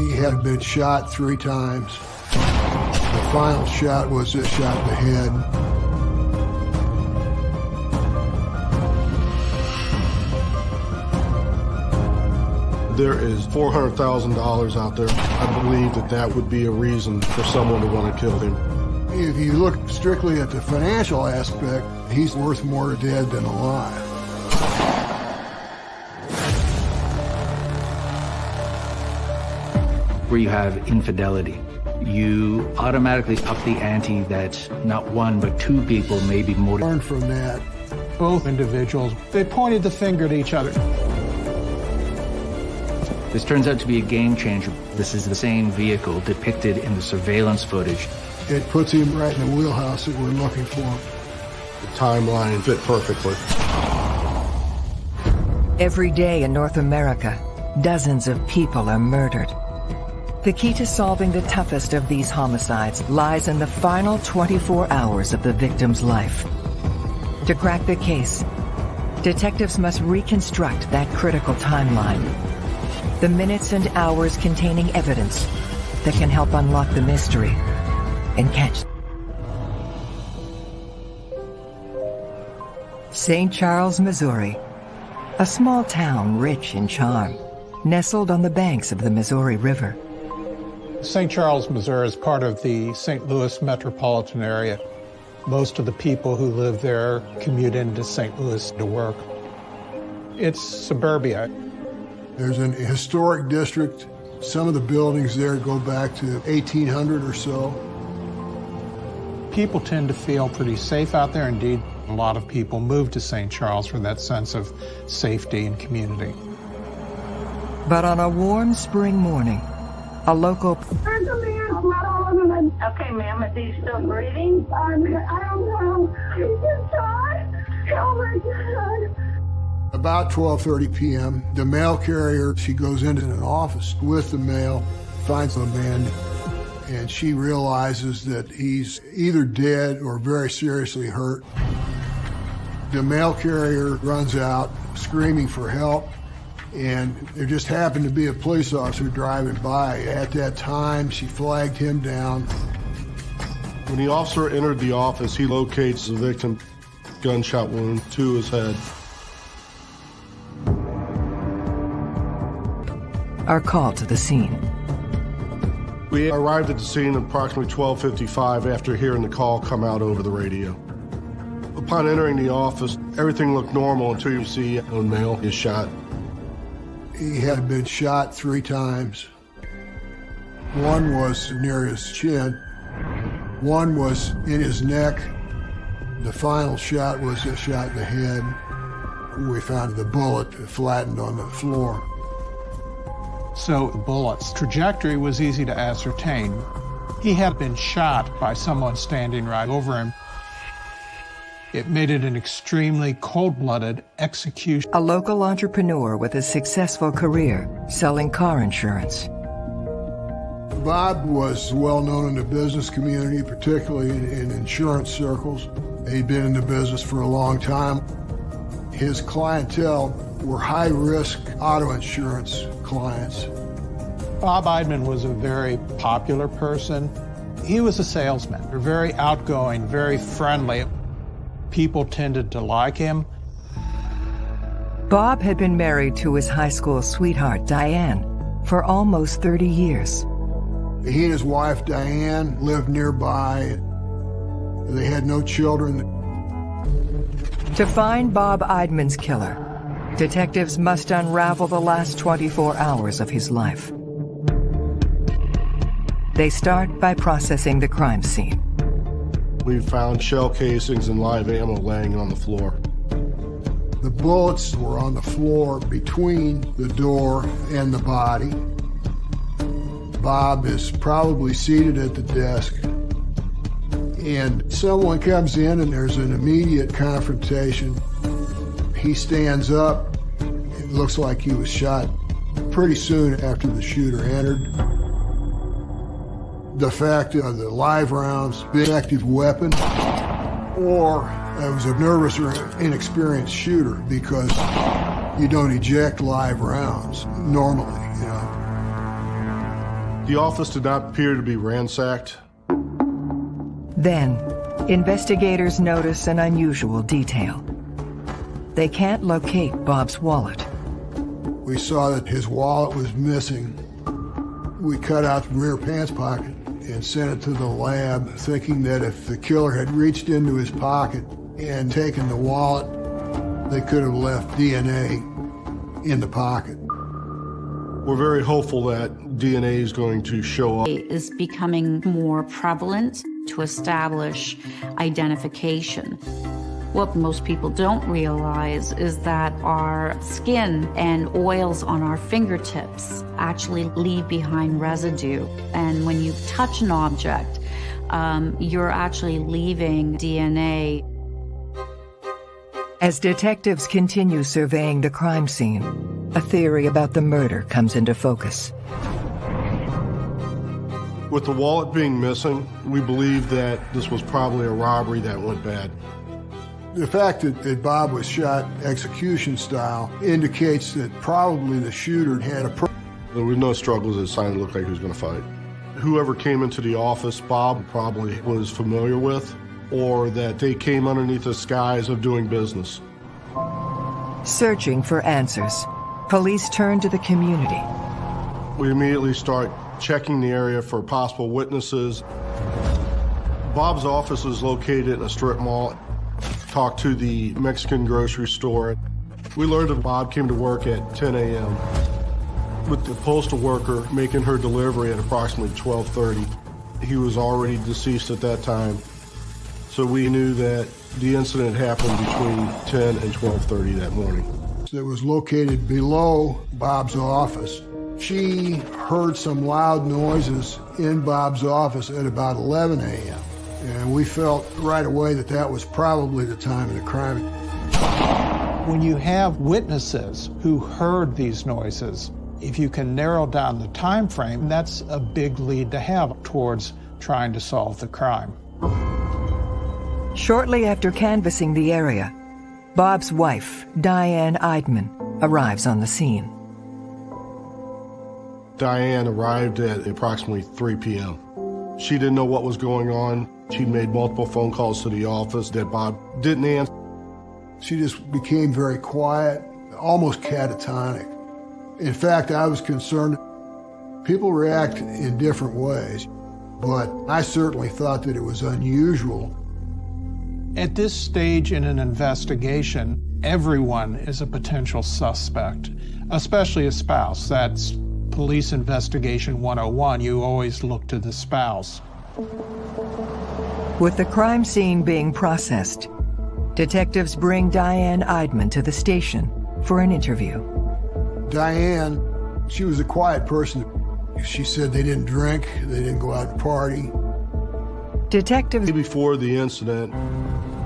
He had been shot three times. The final shot was a shot in the head. There is $400,000 out there. I believe that that would be a reason for someone to want to kill him. If you look strictly at the financial aspect, he's worth more dead than alive. Where you have infidelity, you automatically up the ante that not one but two people may be motivated. Learn from that. Both individuals, they pointed the finger at each other. This turns out to be a game changer. This is the same vehicle depicted in the surveillance footage. It puts him right in the wheelhouse that we're looking for. The timeline fit perfectly. Every day in North America, dozens of people are murdered. The key to solving the toughest of these homicides lies in the final 24 hours of the victim's life. To crack the case, detectives must reconstruct that critical timeline. The minutes and hours containing evidence that can help unlock the mystery and catch. St. Charles, Missouri, a small town rich in charm, nestled on the banks of the Missouri River. St. Charles, Missouri is part of the St. Louis metropolitan area. Most of the people who live there commute into St. Louis to work. It's suburbia. There's an historic district. Some of the buildings there go back to 1800 or so. People tend to feel pretty safe out there. Indeed, a lot of people move to St. Charles for that sense of safety and community. But on a warm spring morning, a local There's a man flat all over my... Okay, ma'am, is he still breathing? Um, I don't know. He just died. Oh my God. About 12:30 p.m., the mail carrier, she goes into an office with the mail, finds the man, and she realizes that he's either dead or very seriously hurt. The mail carrier runs out screaming for help, and there just happened to be a police officer driving by. At that time, she flagged him down. When the officer entered the office, he locates the victim gunshot wound to his head. are called to the scene. We arrived at the scene at approximately 12:55 after hearing the call come out over the radio. Upon entering the office, everything looked normal until you see a male is shot. He had been shot three times. One was near his chin. One was in his neck. The final shot was a shot in the head. We found the bullet flattened on the floor. So the bullet's trajectory was easy to ascertain. He had been shot by someone standing right over him. It made it an extremely cold-blooded execution. A local entrepreneur with a successful career selling car insurance. Bob was well known in the business community, particularly in, in insurance circles. He'd been in the business for a long time. His clientele were high-risk auto insurance clients. Bob Eidman was a very popular person. He was a salesman, very outgoing, very friendly. People tended to like him. Bob had been married to his high school sweetheart, Diane, for almost 30 years. He and his wife, Diane, lived nearby. They had no children. To find Bob Eidman's killer, detectives must unravel the last 24 hours of his life. They start by processing the crime scene. We found shell casings and live ammo laying on the floor. The bullets were on the floor between the door and the body. Bob is probably seated at the desk, and someone comes in and there's an immediate confrontation. He stands up. It looks like he was shot pretty soon after the shooter entered. The fact of the live rounds, the active weapon, or it was a nervous or inexperienced shooter because you don't eject live rounds normally, you know. The office did not appear to be ransacked. Then, investigators notice an unusual detail. They can't locate Bob's wallet. We saw that his wallet was missing. We cut out the rear pants pocket and sent it to the lab, thinking that if the killer had reached into his pocket and taken the wallet, they could have left DNA in the pocket. We're very hopeful that DNA is going to show up. Is becoming more prevalent to establish identification. What most people don't realize is that our skin and oils on our fingertips actually leave behind residue. And when you touch an object, um, you're actually leaving DNA. As detectives continue surveying the crime scene, a theory about the murder comes into focus. With the wallet being missing, we believe that this was probably a robbery that went bad. The fact that, that Bob was shot execution style indicates that probably the shooter had a. There were no struggles that sign looked like he was going to fight. Whoever came into the office, Bob probably was familiar with, or that they came underneath the skies of doing business. Searching for answers, police turn to the community. We immediately start checking the area for possible witnesses. Bob's office is located in a strip mall. Talked to the Mexican grocery store. We learned that Bob came to work at 10 a.m. with the postal worker making her delivery at approximately 12:30. He was already deceased at that time, so we knew that the incident happened between 10 and 12:30 that morning. It was located below Bob's office. She heard some loud noises in Bob's office at about 11 a.m. And we felt right away that that was probably the time of the crime. When you have witnesses who heard these noises, if you can narrow down the time frame, that's a big lead to have towards trying to solve the crime. Shortly after canvassing the area, Bob's wife, Diane Eidman, arrives on the scene. Diane arrived at approximately 3 p.m. She didn't know what was going on. She'd made multiple phone calls to the office that Bob didn't answer. She just became very quiet, almost catatonic. In fact, I was concerned. People react in different ways, but I certainly thought that it was unusual. At this stage in an investigation, everyone is a potential suspect, especially a spouse. That's Police Investigation 101. You always look to the spouse. With the crime scene being processed, detectives bring Diane Eidman to the station for an interview. Diane, she was a quiet person. She said they didn't drink, they didn't go out and party. Detectives. Before the incident,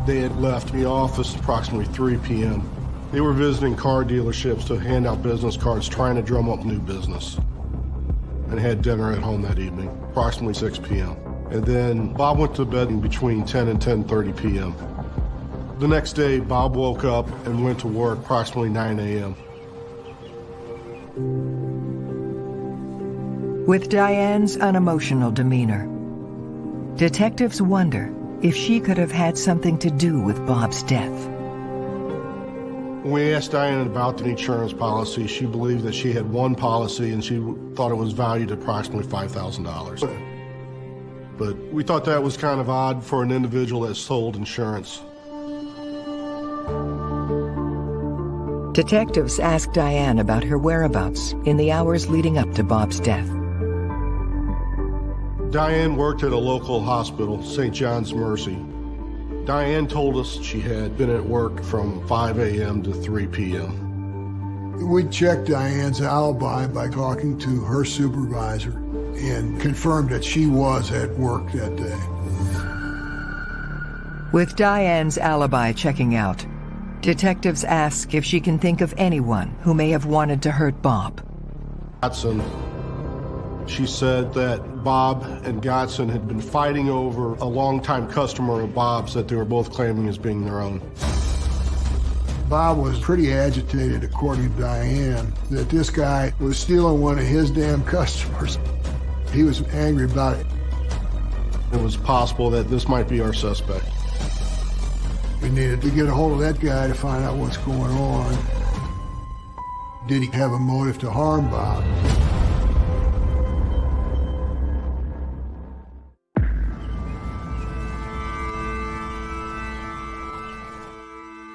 they had left the office approximately 3 p.m. They were visiting car dealerships to hand out business cards, trying to drum up new business, and had dinner at home that evening, approximately 6 p.m. And then Bob went to bed between 10 and 10.30 p.m. The next day, Bob woke up and went to work approximately 9 a.m. With Diane's unemotional demeanor, detectives wonder if she could have had something to do with Bob's death. When we asked Diane about the insurance policy, she believed that she had one policy and she thought it was valued at approximately $5,000. But we thought that was kind of odd for an individual that sold insurance. Detectives asked Diane about her whereabouts in the hours leading up to Bob's death. Diane worked at a local hospital, St. John's Mercy. Diane told us she had been at work from 5 a.m. to 3 p.m. We checked Diane's alibi by talking to her supervisor and confirmed that she was at work that day. With Diane's alibi checking out, detectives ask if she can think of anyone who may have wanted to hurt Bob. Godson, she said that Bob and Godson had been fighting over a longtime customer of Bob's that they were both claiming as being their own. Bob was pretty agitated, according to Diane, that this guy was stealing one of his damn customers. He was angry about it. It was possible that this might be our suspect. We needed to get a hold of that guy to find out what's going on. Did he have a motive to harm Bob?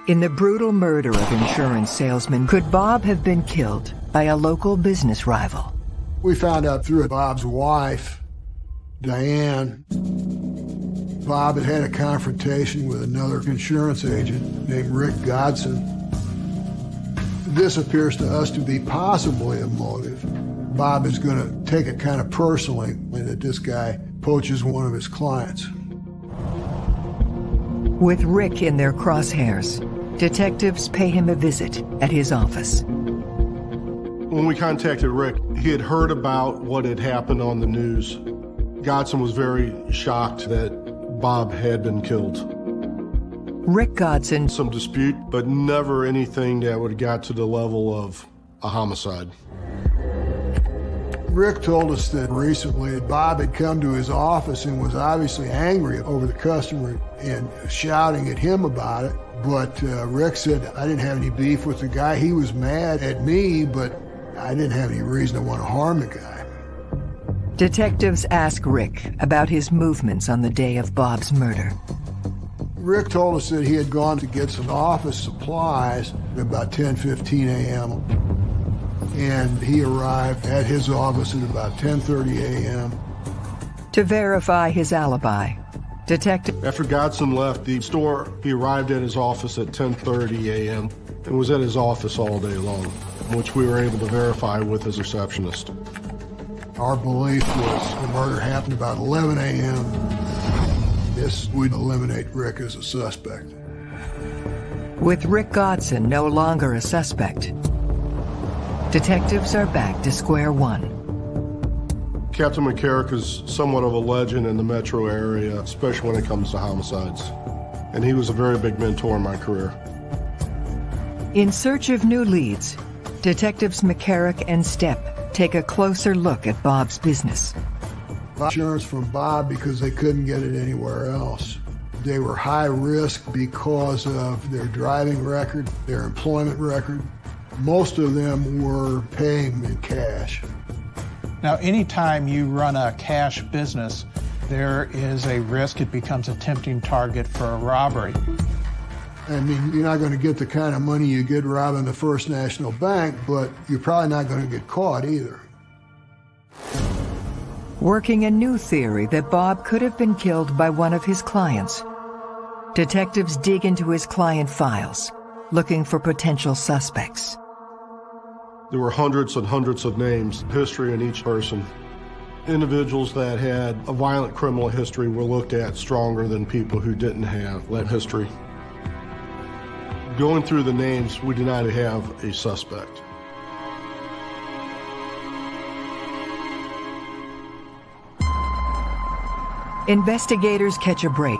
In the brutal murder of insurance salesman, could Bob have been killed by a local business rival? We found out through Bob's wife, Diane. Bob had had a confrontation with another insurance agent named Rick Godson. This appears to us to be possibly a motive. Bob is going to take it kind of personally that this guy poaches one of his clients. With Rick in their crosshairs, detectives pay him a visit at his office. When we contacted Rick, he had heard about what had happened on the news. Godson was very shocked that Bob had been killed. Rick Godson. Some dispute, but never anything that would have got to the level of a homicide. Rick told us that recently Bob had come to his office and was obviously angry over the customer and shouting at him about it. But uh, Rick said, I didn't have any beef with the guy. He was mad at me, but I didn't have any reason to want to harm the guy. Detectives ask Rick about his movements on the day of Bob's murder. Rick told us that he had gone to get some office supplies at about 10:15 a.m. and he arrived at his office at about 10:30 a.m. To verify his alibi, Detective After Godson left the store, he arrived at his office at 10:30 a.m. and was at his office all day long, which we were able to verify with his receptionist. Our belief was the murder happened about 11 a.m. This would eliminate Rick as a suspect. With Rick Godson no longer a suspect, detectives are back to square one. Captain McCarrick is somewhat of a legend in the metro area, especially when it comes to homicides. And he was a very big mentor in my career. In search of new leads, detectives McCarrick and Stepp take a closer look at Bob's business insurance from Bob because they couldn't get it anywhere else. They were high risk because of their driving record, their employment record. Most of them were paying in cash. Now, anytime you run a cash business, there is a risk it becomes a tempting target for a robbery. I mean, you're not going to get the kind of money you get robbing the First National Bank, but you're probably not going to get caught either working a new theory that Bob could have been killed by one of his clients. Detectives dig into his client files, looking for potential suspects. There were hundreds and hundreds of names, history in each person. Individuals that had a violent criminal history were looked at stronger than people who didn't have that history. Going through the names, we did not have a suspect. Investigators catch a break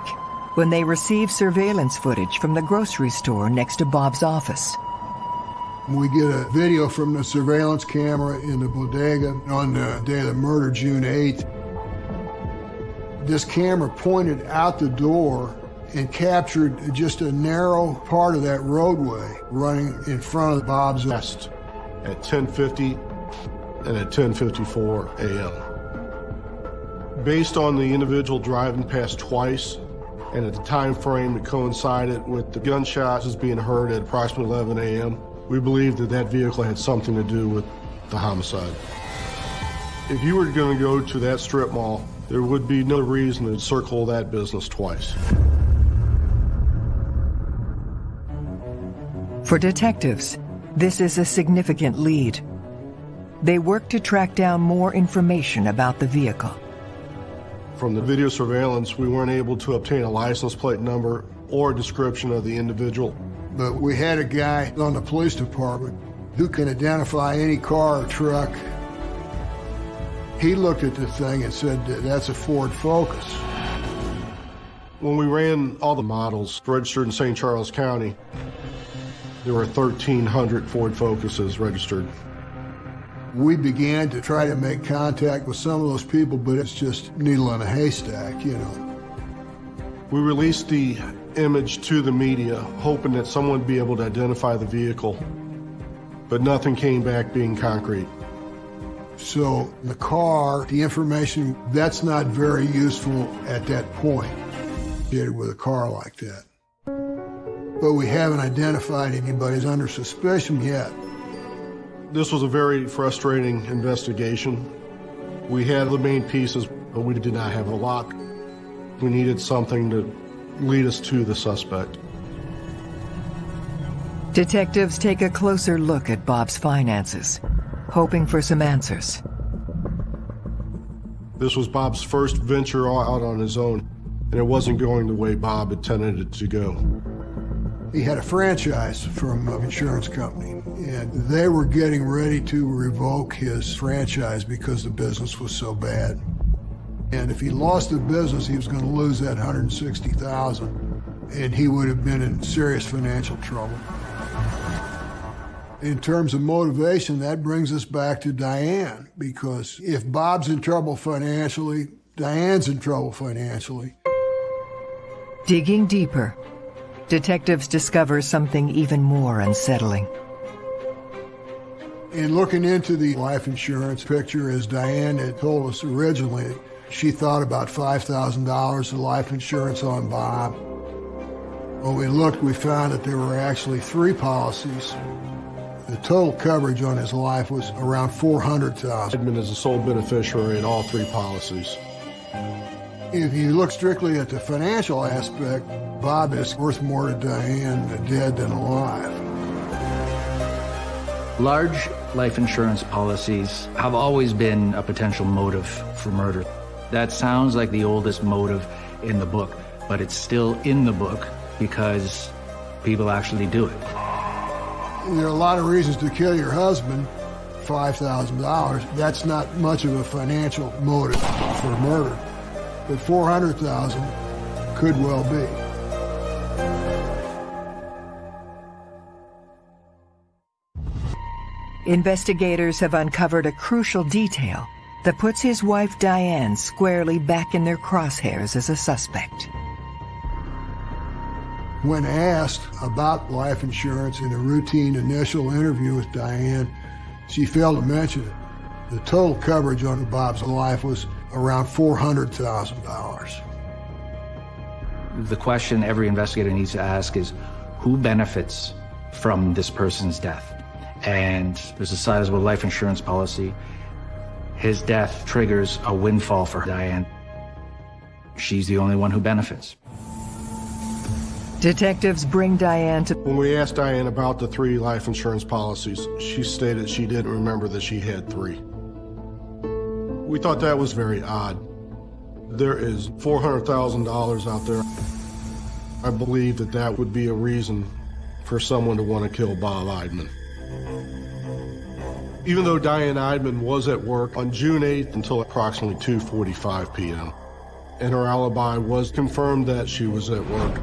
when they receive surveillance footage from the grocery store next to Bob's office. We get a video from the surveillance camera in the bodega on the day of the murder, June 8th. This camera pointed out the door and captured just a narrow part of that roadway running in front of Bob's nest at 1050 and at 1054 a.m based on the individual driving past twice and at the time frame that coincided with the gunshots as being heard at approximately 11 a.m., we believe that that vehicle had something to do with the homicide. If you were going to go to that strip mall, there would be no reason to circle that business twice. For detectives, this is a significant lead. They work to track down more information about the vehicle. From the video surveillance, we weren't able to obtain a license plate number or a description of the individual. But we had a guy on the police department who can identify any car or truck. He looked at the thing and said, that's a Ford Focus. When we ran all the models registered in St. Charles County, there were 1,300 Ford Focuses registered. We began to try to make contact with some of those people, but it's just needle in a haystack, you know. We released the image to the media, hoping that someone would be able to identify the vehicle, but nothing came back being concrete. So the car, the information, that's not very useful at that point, with a car like that. But we haven't identified anybody as under suspicion yet. This was a very frustrating investigation. We had the main pieces, but we did not have a lock. We needed something to lead us to the suspect. Detectives take a closer look at Bob's finances, hoping for some answers. This was Bob's first venture out on his own, and it wasn't going the way Bob intended it to go. He had a franchise from an insurance company, and they were getting ready to revoke his franchise because the business was so bad. And if he lost the business, he was going to lose that 160,000, and he would have been in serious financial trouble. In terms of motivation, that brings us back to Diane, because if Bob's in trouble financially, Diane's in trouble financially. Digging deeper, detectives discover something even more unsettling. In looking into the life insurance picture, as Diane had told us originally, she thought about $5,000 of life insurance on Bob. When we looked, we found that there were actually three policies. The total coverage on his life was around 400,000. Eidman is the sole beneficiary in all three policies. If you look strictly at the financial aspect, Bob is worth more to Diane dead than alive. Large life insurance policies have always been a potential motive for murder. That sounds like the oldest motive in the book, but it's still in the book because people actually do it. There are a lot of reasons to kill your husband. $5,000, that's not much of a financial motive for murder. But 400,000 could well be. Investigators have uncovered a crucial detail that puts his wife Diane squarely back in their crosshairs as a suspect. When asked about life insurance in a routine initial interview with Diane, she failed to mention it. The total coverage on Bob's life was around $400,000. The question every investigator needs to ask is who benefits from this person's death? And there's a sizable life insurance policy his death triggers a windfall for Diane. She's the only one who benefits. Detectives bring Diane to... When we asked Diane about the three life insurance policies, she stated she didn't remember that she had three. We thought that was very odd. There is $400,000 out there. I believe that that would be a reason for someone to want to kill Bob Eidman. Even though Diane Eidman was at work on June 8th until approximately 2.45 p.m., and her alibi was confirmed that she was at work,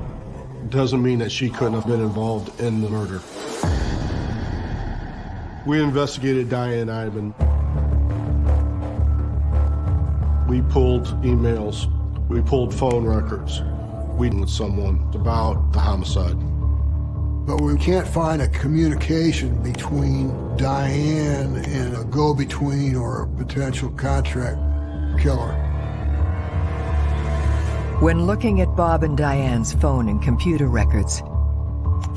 doesn't mean that she couldn't have been involved in the murder. We investigated Diane Eidman. We pulled emails. We pulled phone records. We with someone about the homicide. But we can't find a communication between Diane and a go-between or a potential contract killer. When looking at Bob and Diane's phone and computer records,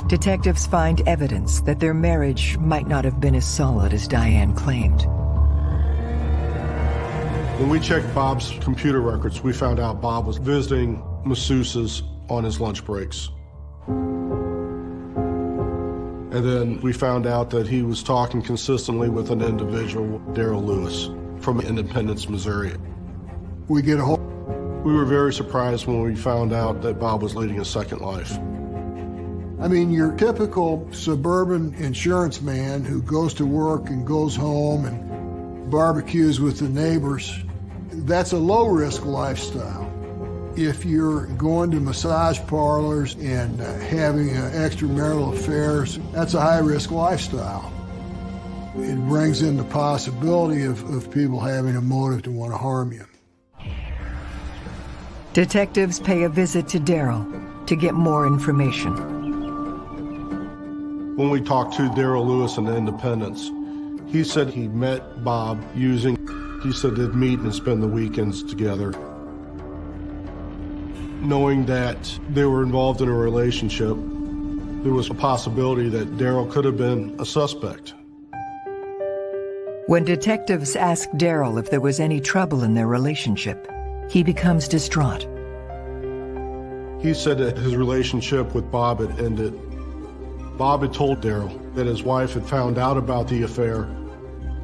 detectives find evidence that their marriage might not have been as solid as Diane claimed. When we checked Bob's computer records, we found out Bob was visiting masseuses on his lunch breaks. And then we found out that he was talking consistently with an individual, Daryl Lewis, from Independence, Missouri. We get a whole... We were very surprised when we found out that Bob was leading a second life. I mean, your typical suburban insurance man who goes to work and goes home and barbecues with the neighbors, that's a low-risk lifestyle if you're going to massage parlors and uh, having uh, extramarital affairs, that's a high-risk lifestyle. it brings in the possibility of, of people having a motive to want to harm you. Detectives pay a visit to Daryl to get more information. When we talked to Daryl Lewis in the Independence, he said he met Bob using, he said they'd meet and spend the weekends together. Knowing that they were involved in a relationship, there was a possibility that Daryl could have been a suspect. When detectives ask Daryl if there was any trouble in their relationship, he becomes distraught. He said that his relationship with Bob had ended. Bob had told Daryl that his wife had found out about the affair.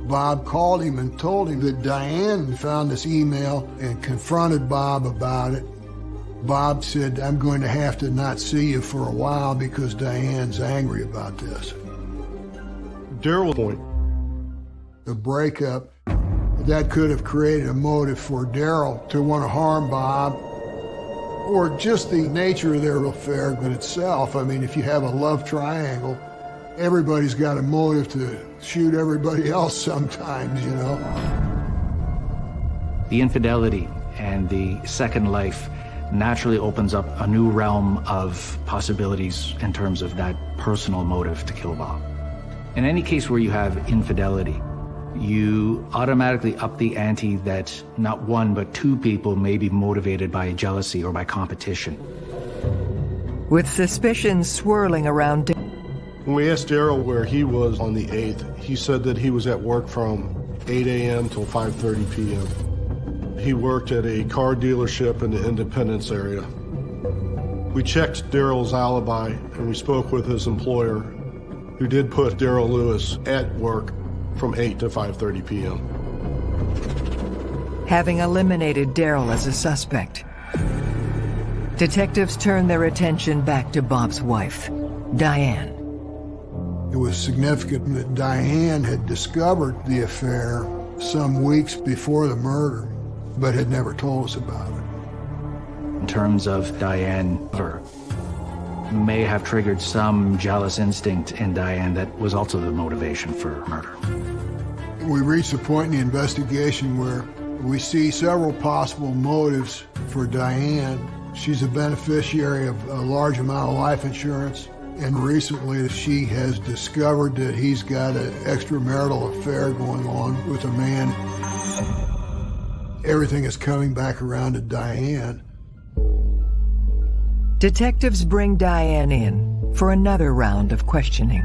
Bob called him and told him that Diane found this email and confronted Bob about it. Bob said, I'm going to have to not see you for a while because Diane's angry about this. Daryl point. The breakup, that could have created a motive for Daryl to want to harm Bob or just the nature of their affair in itself. I mean, if you have a love triangle, everybody's got a motive to shoot everybody else sometimes, you know. The infidelity and the second life naturally opens up a new realm of possibilities in terms of that personal motive to kill Bob. In any case where you have infidelity, you automatically up the ante that not one but two people may be motivated by jealousy or by competition. With suspicions swirling around When we asked Daryl where he was on the 8th, he said that he was at work from 8 a.m. till 5.30 p.m. He worked at a car dealership in the Independence area. We checked Daryl's alibi and we spoke with his employer, who did put Daryl Lewis at work from 8 to 5.30 p.m. Having eliminated Daryl as a suspect, detectives turn their attention back to Bob's wife, Diane. It was significant that Diane had discovered the affair some weeks before the murder, but had never told us about it. In terms of Diane, her may have triggered some jealous instinct in Diane that was also the motivation for murder. We reached a point in the investigation where we see several possible motives for Diane. She's a beneficiary of a large amount of life insurance, and recently she has discovered that he's got an extramarital affair going on with a man. Everything is coming back around to Diane. Detectives bring Diane in for another round of questioning.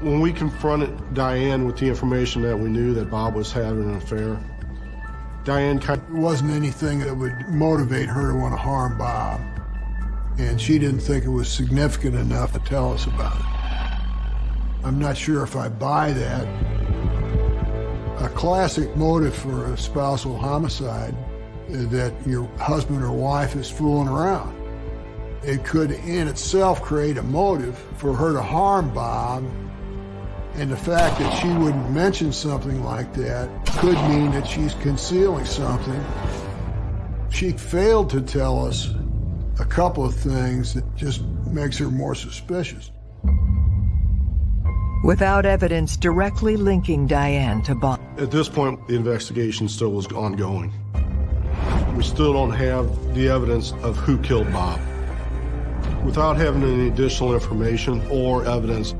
When we confronted Diane with the information that we knew that Bob was having an affair, Diane kind It wasn't anything that would motivate her to want to harm Bob. And she didn't think it was significant enough to tell us about it. I'm not sure if I buy that. A classic motive for a spousal homicide is that your husband or wife is fooling around. It could in itself create a motive for her to harm Bob and the fact that she wouldn't mention something like that could mean that she's concealing something. She failed to tell us a couple of things that just makes her more suspicious. Without evidence directly linking Diane to Bob. At this point, the investigation still was ongoing. We still don't have the evidence of who killed Bob. Without having any additional information or evidence,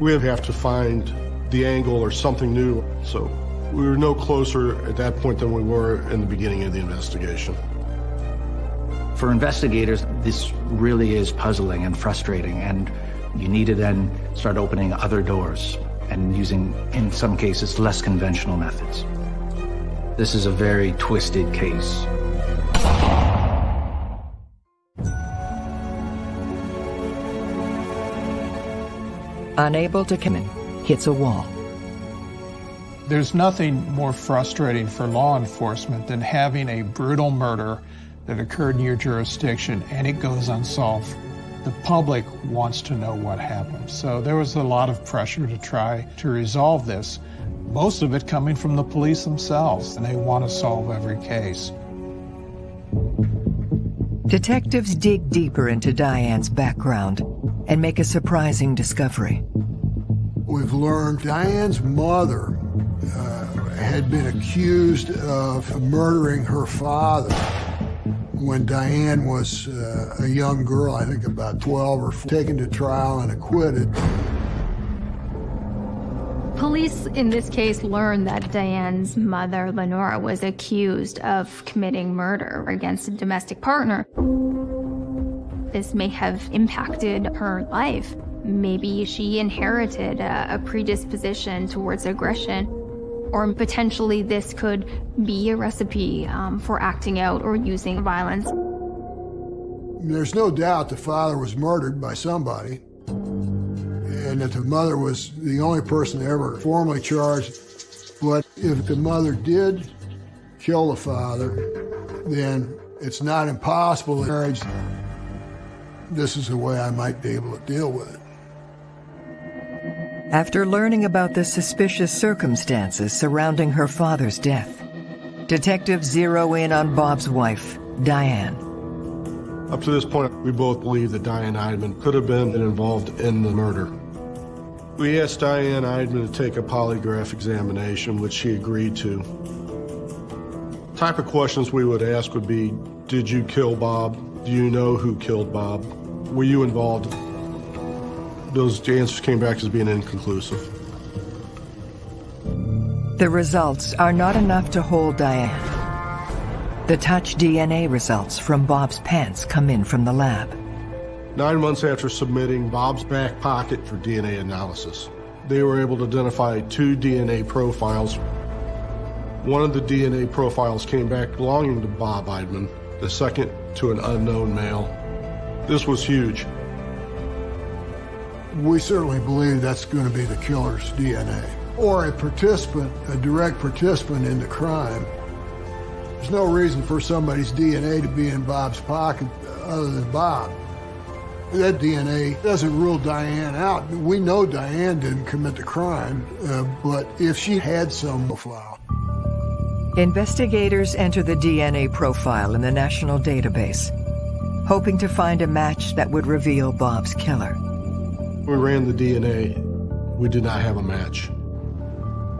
we have to find the angle or something new. So we were no closer at that point than we were in the beginning of the investigation. For investigators, this really is puzzling and frustrating, and you need to then start opening other doors and using, in some cases, less conventional methods. This is a very twisted case. Unable to come in, hits a wall. There's nothing more frustrating for law enforcement than having a brutal murder that occurred in your jurisdiction and it goes unsolved. The public wants to know what happened. So there was a lot of pressure to try to resolve this, most of it coming from the police themselves, and they want to solve every case. Detectives dig deeper into Diane's background and make a surprising discovery. We've learned Diane's mother uh, had been accused of murdering her father when Diane was uh, a young girl, I think about 12 or 14, taken to trial and acquitted. Police in this case learned that Diane's mother, Lenora, was accused of committing murder against a domestic partner. This may have impacted her life. Maybe she inherited a, a predisposition towards aggression, or potentially this could be a recipe um, for acting out or using violence. There's no doubt the father was murdered by somebody and that the mother was the only person ever formally charged. But if the mother did kill the father, then it's not impossible in marriage. This is the way I might be able to deal with it. After learning about the suspicious circumstances surrounding her father's death, detectives zero in on Bob's wife, Diane. Up to this point, we both believe that Diane Eidman could have been involved in the murder. We asked Diane Eidman to take a polygraph examination, which she agreed to. Type of questions we would ask would be, did you kill Bob? Do you know who killed Bob? Were you involved? Those answers came back as being inconclusive. The results are not enough to hold Diane. The touch DNA results from Bob's pants come in from the lab. Nine months after submitting Bob's back pocket for DNA analysis, they were able to identify two DNA profiles. One of the DNA profiles came back belonging to Bob Eidman, the second to an unknown male. This was huge. We certainly believe that's going to be the killer's DNA or a participant, a direct participant in the crime. There's no reason for somebody's DNA to be in Bob's pocket other than Bob. That DNA doesn't rule Diane out. We know Diane didn't commit the crime, uh, but if she had some file. Investigators enter the DNA profile in the national database, hoping to find a match that would reveal Bob's killer. We ran the DNA. We did not have a match.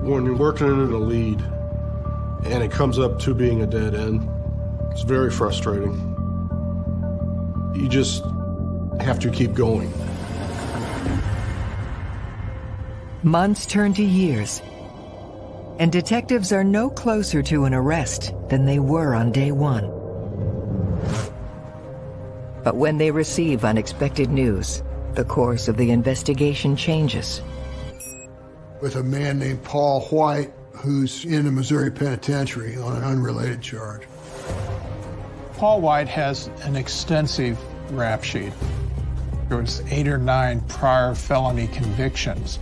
When you're working into the lead and it comes up to being a dead end, it's very frustrating. You just have to keep going. Months turn to years, and detectives are no closer to an arrest than they were on day one. But when they receive unexpected news, the course of the investigation changes. With a man named Paul White, who's in the Missouri Penitentiary on an unrelated charge. Paul White has an extensive rap sheet. There was eight or nine prior felony convictions.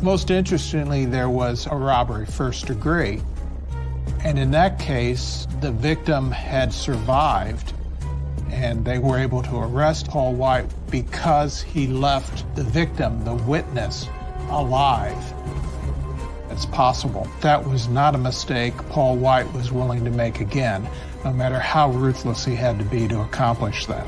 Most interestingly, there was a robbery first degree. And in that case, the victim had survived and they were able to arrest Paul White because he left the victim, the witness, alive. It's possible. That was not a mistake Paul White was willing to make again, no matter how ruthless he had to be to accomplish that.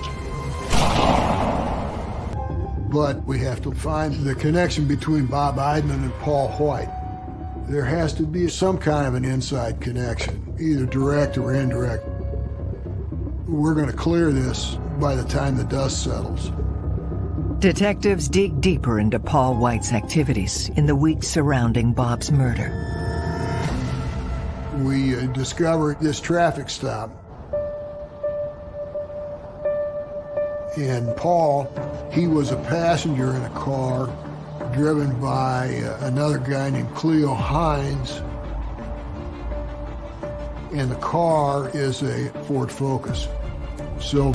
But we have to find the connection between Bob Eidman and Paul White. There has to be some kind of an inside connection, either direct or indirect. We're going to clear this by the time the dust settles. Detectives dig deeper into Paul White's activities in the weeks surrounding Bob's murder. We uh, discovered this traffic stop. And Paul, he was a passenger in a car driven by uh, another guy named Cleo Hines. And the car is a Ford Focus. So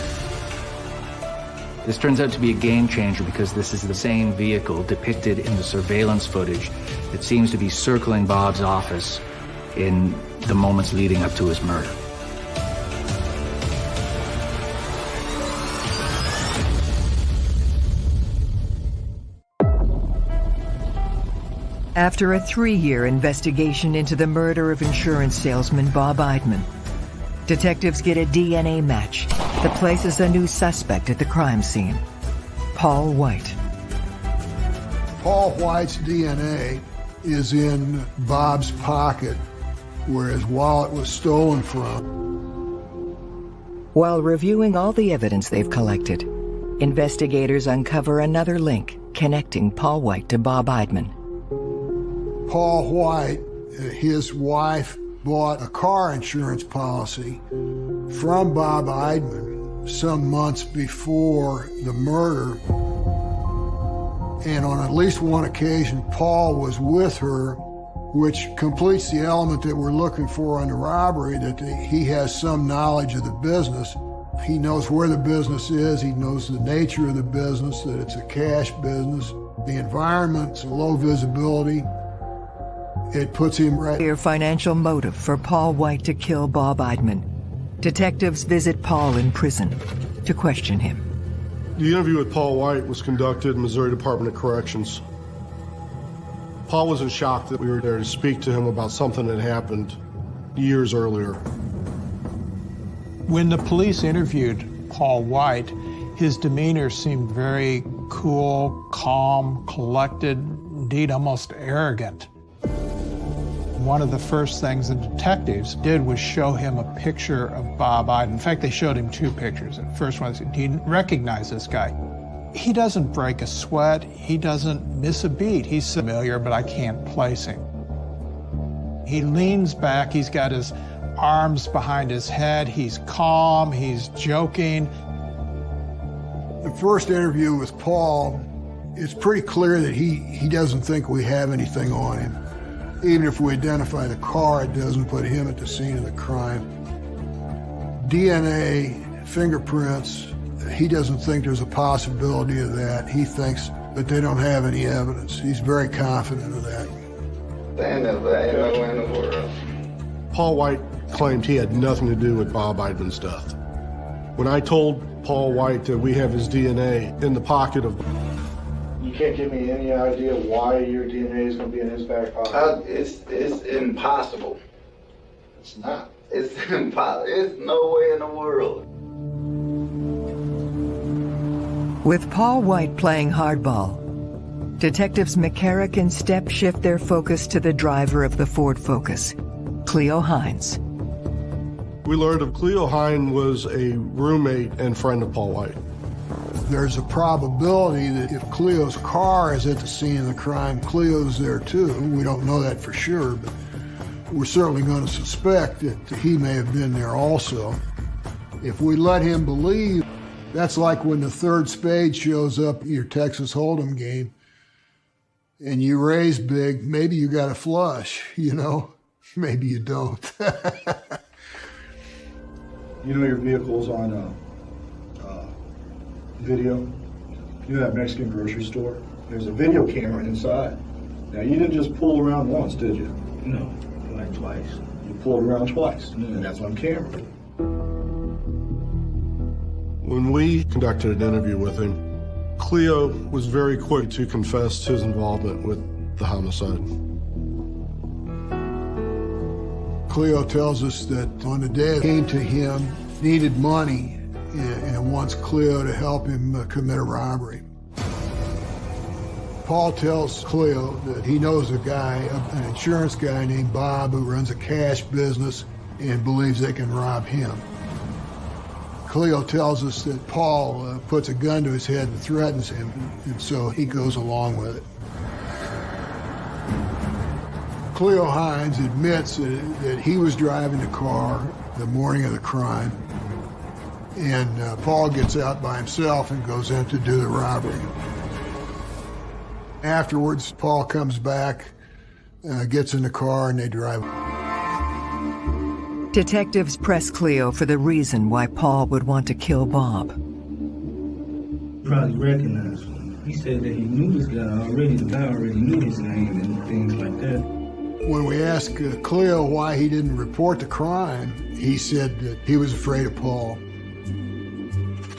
this turns out to be a game changer because this is the same vehicle depicted in the surveillance footage that seems to be circling Bob's office in the moments leading up to his murder. After a three-year investigation into the murder of insurance salesman Bob Eidman, detectives get a DNA match that places a new suspect at the crime scene, Paul White. Paul White's DNA is in Bob's pocket where his wallet was stolen from. While reviewing all the evidence they've collected, investigators uncover another link connecting Paul White to Bob Eidman. Paul White, his wife, bought a car insurance policy from Bob Eidman some months before the murder. And on at least one occasion, Paul was with her which completes the element that we're looking for on the robbery, that he has some knowledge of the business. He knows where the business is, he knows the nature of the business, that it's a cash business. The environment's low visibility. It puts him right. Clear financial motive for Paul White to kill Bob Eidman. Detectives visit Paul in prison to question him. The interview with Paul White was conducted in Missouri Department of Corrections. Paul was in shock that we were there to speak to him about something that happened years earlier. When the police interviewed Paul White, his demeanor seemed very cool, calm, collected, indeed almost arrogant. One of the first things the detectives did was show him a picture of Bob Eidman. In fact, they showed him two pictures. The first one, he didn't recognize this guy. He doesn't break a sweat. He doesn't miss a beat. He's familiar, but I can't place him. He leans back. He's got his arms behind his head. He's calm. He's joking. The first interview with Paul, it's pretty clear that he, he doesn't think we have anything on him. Even if we identify the car, it doesn't put him at the scene of the crime. DNA, fingerprints, he doesn't think there's a possibility of that. He thinks that they don't have any evidence. He's very confident of that. in the world. Paul White claimed he had nothing to do with Bob Eidman's death. When I told Paul White that we have his DNA in the pocket of you can't give me any idea why your DNA is going to be in his back pocket. Uh, it's it's impossible. It's not. It's impossible. It's no way in the world. With Paul White playing hardball, detectives McCarrick and Stepp shift their focus to the driver of the Ford Focus, Cleo Hines. We learned of Cleo Hines was a roommate and friend of Paul White. There's a probability that if Cleo's car is at the scene of the crime, Cleo's there too. We don't know that for sure, but we're certainly going to suspect that he may have been there also. If we let him believe that's like when the third spade shows up at your Texas Hold'em game and you raise big, maybe you got a flush, you know? Maybe you don't. you know your vehicle's on uh, video? You know that Mexican grocery store? There's a video camera inside. Now, you didn't just pull around once, did you? No, like twice. You pulled around twice, and that's on camera. When we conducted an interview with him, Cleo was very quick to confess his involvement with the homicide. Cleo tells us that on the day came to him, needed money, and wants Cleo to help him uh, commit a robbery. Paul tells Cleo that he knows a guy, an insurance guy named Bob, who runs a cash business and believes they can rob him. Cleo tells us that Paul uh, puts a gun to his head and threatens him, and so he goes along with it. Cleo Hines admits that, that he was driving the car the morning of the crime, and uh, Paul gets out by himself and goes in to do the robbery. Afterwards, Paul comes back, uh, gets in the car, and they drive. Detectives press Cleo for the reason why Paul would want to kill Bob. Probably recognized him. He said that he knew this guy already. The guy already knew his name and things like that. When we asked uh, Cleo why he didn't report the crime, he said that he was afraid of Paul.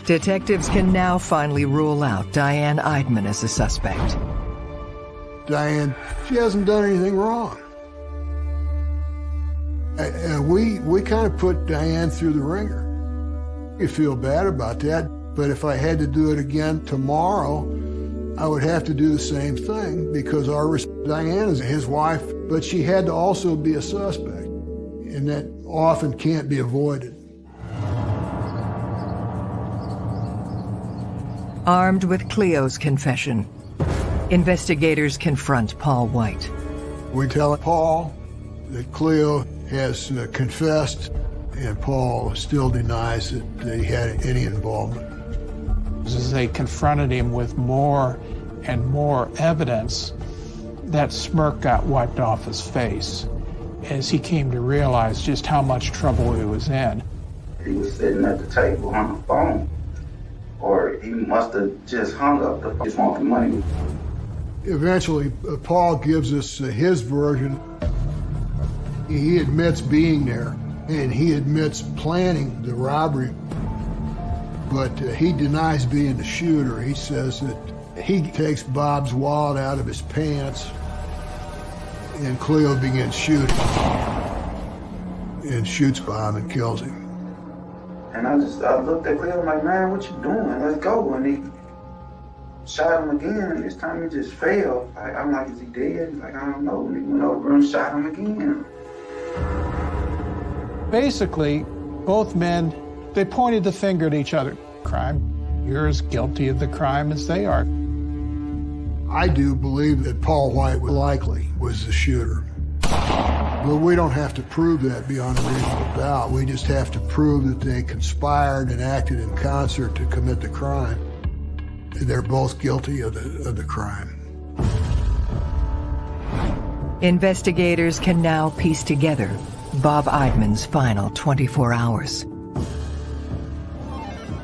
Detectives can now finally rule out Diane Eidman as a suspect. Diane, she hasn't done anything wrong. Uh, we we kind of put Diane through the ringer. You feel bad about that, but if I had to do it again tomorrow, I would have to do the same thing because our Diane is his wife, but she had to also be a suspect, and that often can't be avoided. Armed with Cleo's confession, investigators confront Paul White. We tell Paul that Cleo has uh, confessed, and Paul still denies that, that he had any involvement. As they confronted him with more and more evidence, that smirk got wiped off his face as he came to realize just how much trouble he was in. He was sitting at the table on the phone, or he must have just hung up the phone, wanting money. Eventually, uh, Paul gives us uh, his version. He admits being there, and he admits planning the robbery, but uh, he denies being the shooter. He says that he takes Bob's wallet out of his pants, and Cleo begins shooting, and shoots Bob and kills him. And I just, I looked at Cleo like, man, what you doing? Let's go. And he shot him again, and this time he just fell. Like, I'm like, is he dead? He's like, I don't know. And he went over and shot him again. Basically, both men, they pointed the finger at each other. Crime, you're as guilty of the crime as they are. I do believe that Paul White likely was the shooter. But we don't have to prove that beyond a reasonable doubt. We just have to prove that they conspired and acted in concert to commit the crime. They're both guilty of the, of the crime. Investigators can now piece together Bob Eidman's final 24 hours.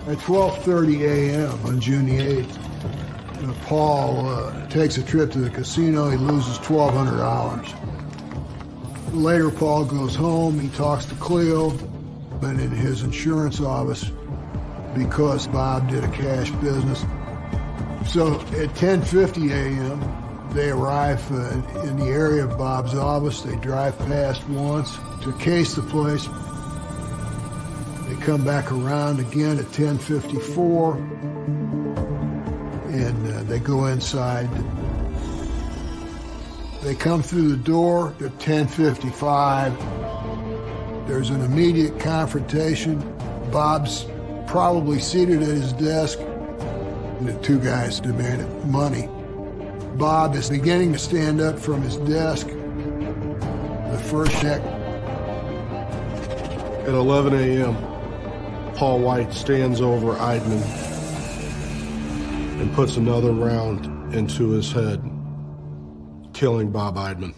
At 12.30 a.m. on June the 8th, uh, Paul uh, takes a trip to the casino. He loses $1,200. Later, Paul goes home. He talks to Cleo and in his insurance office because Bob did a cash business. So at 10.50 a.m., they arrive uh, in the area of Bob's office. They drive past once to case the place. They come back around again at 10.54 and uh, they go inside. They come through the door at 10.55. There's an immediate confrontation. Bob's probably seated at his desk. And the two guys demanded money. Bob is beginning to stand up from his desk. The first check. At 11 a.m., Paul White stands over Eidman and puts another round into his head, killing Bob Eidman.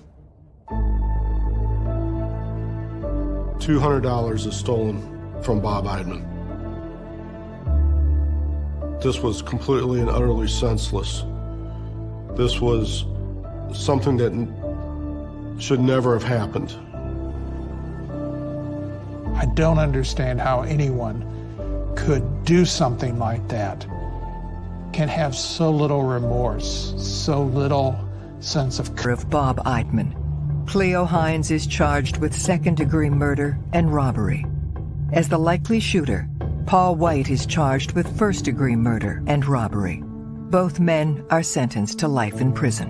$200 is stolen from Bob Eidman. This was completely and utterly senseless. This was something that should never have happened. I don't understand how anyone could do something like that, can have so little remorse, so little sense of... Of Bob Eidman. Cleo Hines is charged with second-degree murder and robbery. As the likely shooter, Paul White is charged with first-degree murder and robbery. Both men are sentenced to life in prison.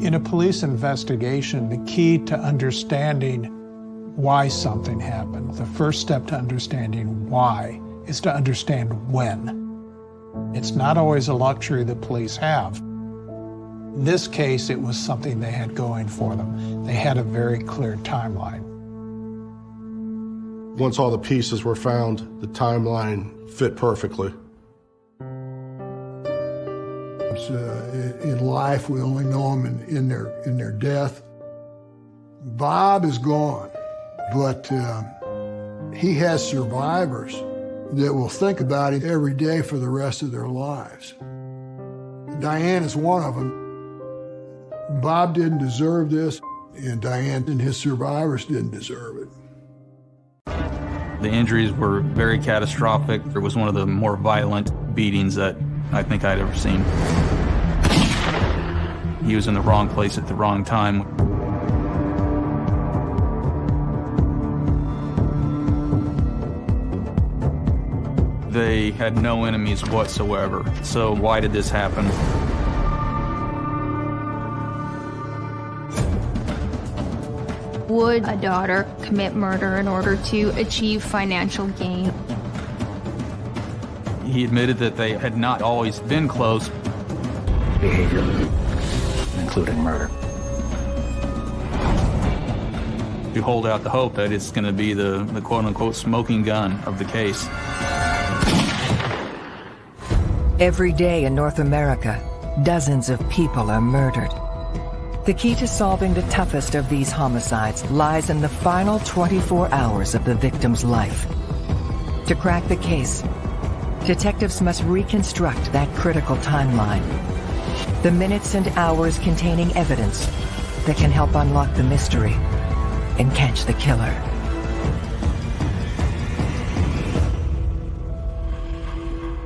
In a police investigation, the key to understanding why something happened, the first step to understanding why, is to understand when. It's not always a luxury the police have. In this case, it was something they had going for them. They had a very clear timeline. Once all the pieces were found, the timeline fit perfectly. Uh, in life, we only know them in, in, their, in their death. Bob is gone, but uh, he has survivors that will think about him every day for the rest of their lives. Diane is one of them. Bob didn't deserve this, and Diane and his survivors didn't deserve it. The injuries were very catastrophic. It was one of the more violent beatings that I think I'd ever seen. He was in the wrong place at the wrong time. They had no enemies whatsoever. So why did this happen? Would a daughter commit murder in order to achieve financial gain? He admitted that they had not always been close. Behavior, including murder. You hold out the hope that it's going to be the, the quote unquote smoking gun of the case. Every day in North America, dozens of people are murdered. The key to solving the toughest of these homicides lies in the final 24 hours of the victim's life. To crack the case, detectives must reconstruct that critical timeline. The minutes and hours containing evidence that can help unlock the mystery and catch the killer.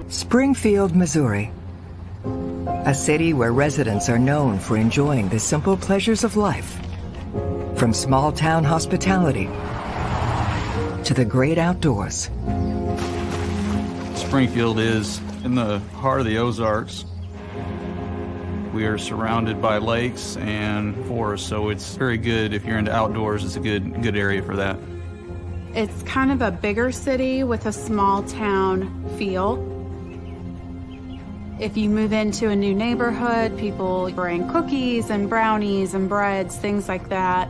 Springfield, Missouri. A city where residents are known for enjoying the simple pleasures of life. From small town hospitality to the great outdoors. Springfield is in the heart of the Ozarks. We are surrounded by lakes and forests, so it's very good if you're into outdoors. It's a good good area for that. It's kind of a bigger city with a small town feel. If you move into a new neighborhood, people bring cookies and brownies and breads, things like that.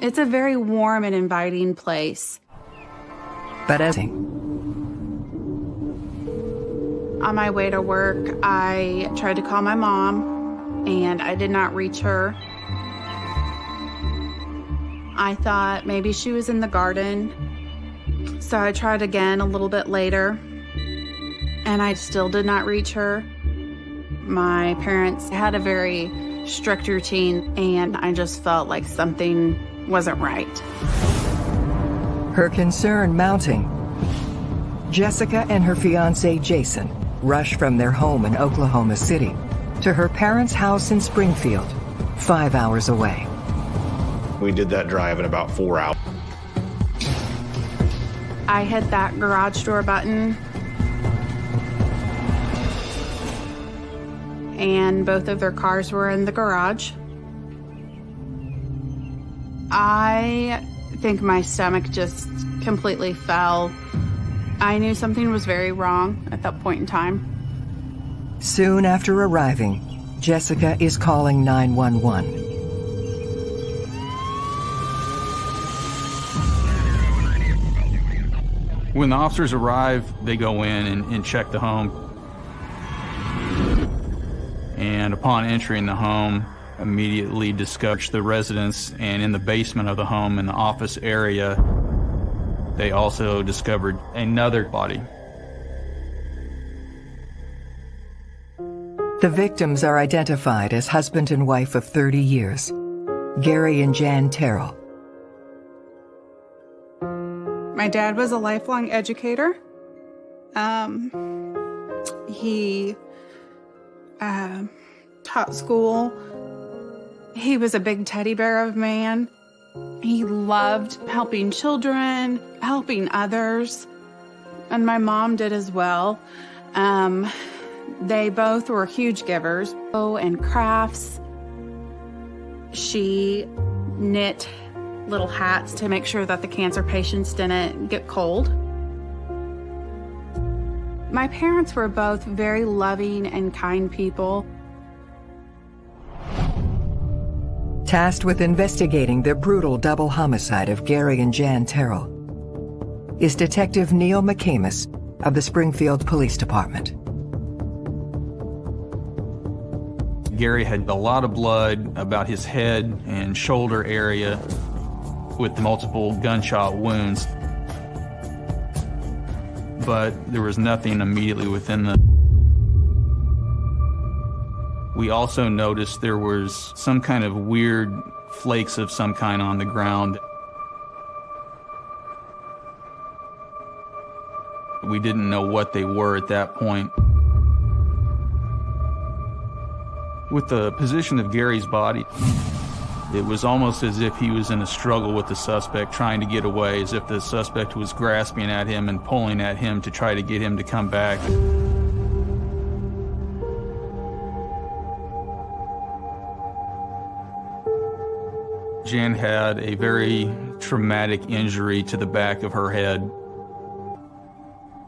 It's a very warm and inviting place. But as On my way to work, I tried to call my mom and I did not reach her. I thought maybe she was in the garden. So I tried again a little bit later and I still did not reach her. My parents had a very strict routine and I just felt like something wasn't right. Her concern mounting. Jessica and her fiance Jason rush from their home in Oklahoma City to her parents' house in Springfield, five hours away. We did that drive in about four hours. I hit that garage door button and both of their cars were in the garage. I think my stomach just completely fell. I knew something was very wrong at that point in time. Soon after arriving, Jessica is calling 911. When the officers arrive, they go in and, and check the home. And upon entering the home, immediately discovered the residence and in the basement of the home in the office area, they also discovered another body. The victims are identified as husband and wife of 30 years, Gary and Jan Terrell. My dad was a lifelong educator. Um, he uh, taught school. He was a big teddy bear of man. He loved helping children, helping others, and my mom did as well. Um, they both were huge givers. Oh, and crafts. She knit little hats to make sure that the cancer patients didn't get cold. My parents were both very loving and kind people. Tasked with investigating the brutal double homicide of Gary and Jan Terrell is Detective Neil McCamus of the Springfield Police Department. Gary had a lot of blood about his head and shoulder area with multiple gunshot wounds. But there was nothing immediately within the... We also noticed there was some kind of weird flakes of some kind on the ground. We didn't know what they were at that point. With the position of Gary's body, it was almost as if he was in a struggle with the suspect, trying to get away, as if the suspect was grasping at him and pulling at him to try to get him to come back. Jan had a very traumatic injury to the back of her head.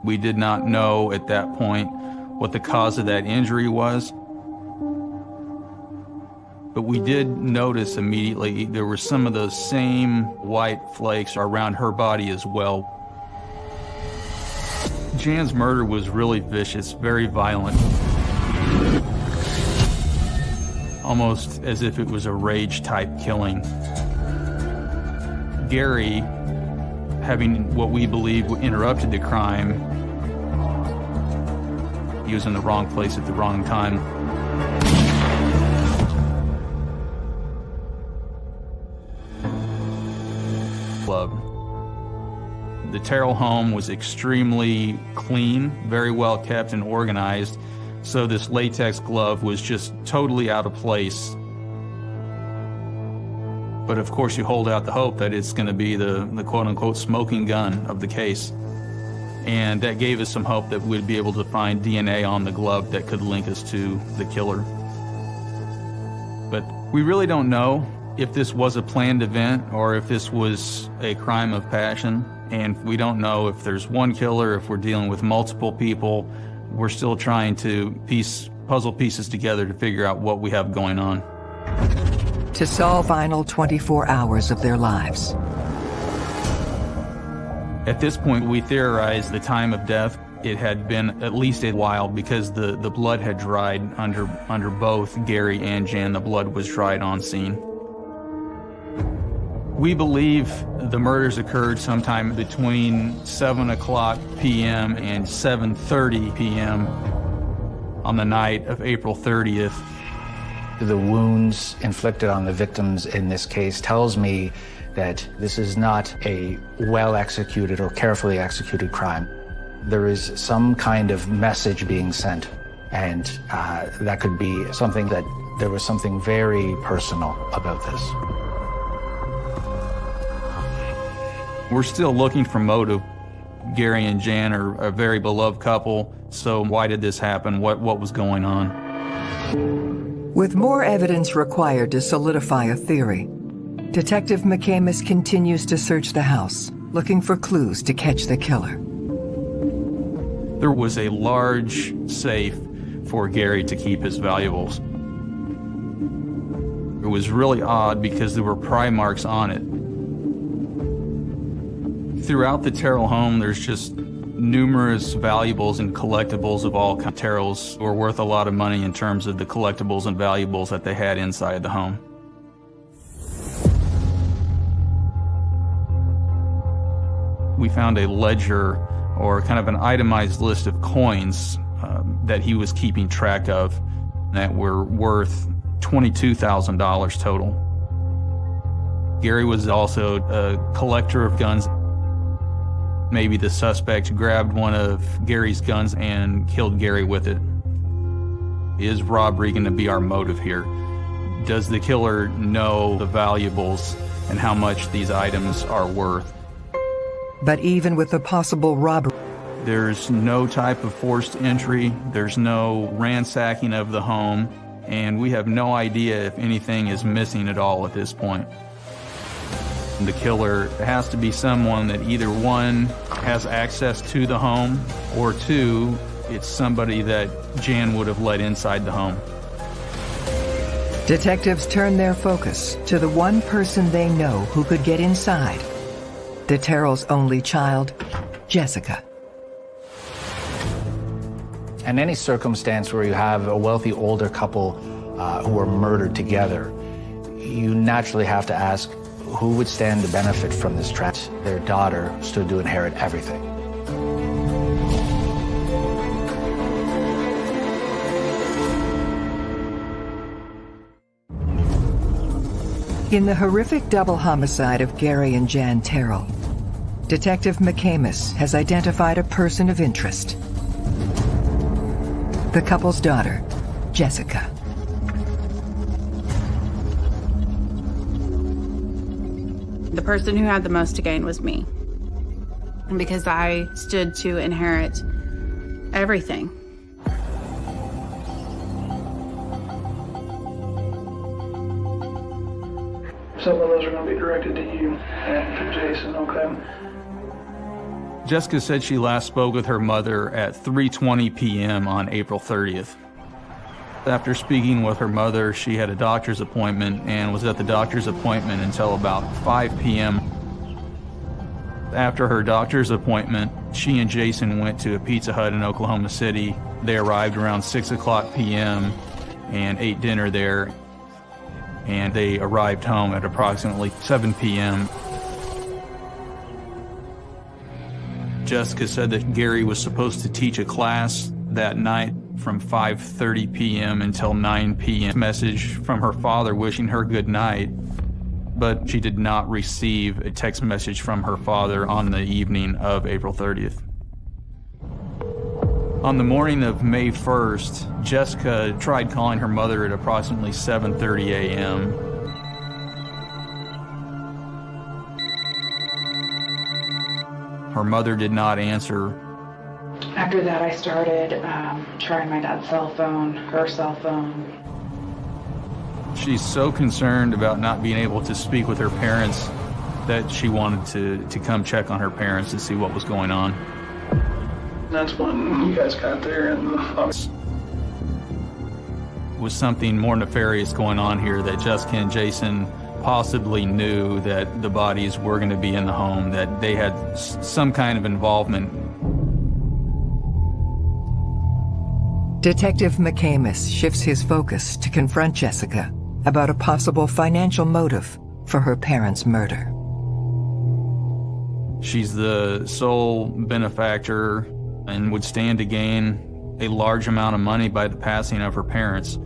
We did not know at that point what the cause of that injury was. But we did notice immediately there were some of those same white flakes around her body as well. Jan's murder was really vicious, very violent. Almost as if it was a rage type killing. Gary, having what we believe interrupted the crime, he was in the wrong place at the wrong time. The Terrell home was extremely clean, very well kept and organized, so this latex glove was just totally out of place. But of course, you hold out the hope that it's going to be the, the quote unquote smoking gun of the case. And that gave us some hope that we'd be able to find DNA on the glove that could link us to the killer. But we really don't know if this was a planned event or if this was a crime of passion. And we don't know if there's one killer, if we're dealing with multiple people. We're still trying to piece puzzle pieces together to figure out what we have going on. To solve final 24 hours of their lives. At this point, we theorized the time of death. It had been at least a while because the, the blood had dried under, under both Gary and Jan. The blood was dried on scene. We believe the murders occurred sometime between 7 o'clock p.m. and 7.30 p.m. on the night of April 30th. The wounds inflicted on the victims in this case tells me that this is not a well-executed or carefully executed crime. There is some kind of message being sent, and uh, that could be something that there was something very personal about this. We're still looking for motive. Gary and Jan are a very beloved couple, so why did this happen? What, what was going on? With more evidence required to solidify a theory, Detective McCamus continues to search the house, looking for clues to catch the killer. There was a large safe for Gary to keep his valuables. It was really odd because there were pry marks on it. Throughout the Terrell home, there's just numerous valuables and collectibles of all kinds. Terrells were worth a lot of money in terms of the collectibles and valuables that they had inside the home. We found a ledger or kind of an itemized list of coins um, that he was keeping track of that were worth $22,000 total. Gary was also a collector of guns. Maybe the suspect grabbed one of Gary's guns and killed Gary with it. Is robbery going to be our motive here? Does the killer know the valuables and how much these items are worth? But even with the possible robbery, there's no type of forced entry, there's no ransacking of the home, and we have no idea if anything is missing at all at this point. The killer has to be someone that either one has access to the home, or two, it's somebody that Jan would have let inside the home. Detectives turn their focus to the one person they know who could get inside the Terrell's only child, Jessica. In any circumstance where you have a wealthy older couple uh, who are murdered together, you naturally have to ask who would stand to benefit from this tragedy. Their daughter stood to inherit everything. In the horrific double homicide of Gary and Jan Terrell, Detective McCamus has identified a person of interest. The couple's daughter, Jessica. The person who had the most to gain was me. And because I stood to inherit everything. some of those are going to be directed to you and to Jason, okay? Jessica said she last spoke with her mother at 3:20 p.m. on April 30th. After speaking with her mother, she had a doctor's appointment and was at the doctor's appointment until about 5 p.m. After her doctor's appointment, she and Jason went to a Pizza Hut in Oklahoma City. They arrived around 6 o'clock p.m. and ate dinner there. And they arrived home at approximately 7 p.m. Jessica said that Gary was supposed to teach a class that night from 5.30 p.m. until 9 p.m. Message from her father wishing her good night, but she did not receive a text message from her father on the evening of April 30th. On the morning of May 1st, Jessica tried calling her mother at approximately 7.30 a.m. Her mother did not answer. After that, I started um, trying my dad's cell phone, her cell phone. She's so concerned about not being able to speak with her parents that she wanted to, to come check on her parents to see what was going on. That's when you guys got there and was something more nefarious going on here that Jessica and Jason possibly knew that the bodies were going to be in the home, that they had some kind of involvement. Detective McCamus shifts his focus to confront Jessica about a possible financial motive for her parents' murder. She's the sole benefactor and would stand to gain a large amount of money by the passing of her parents.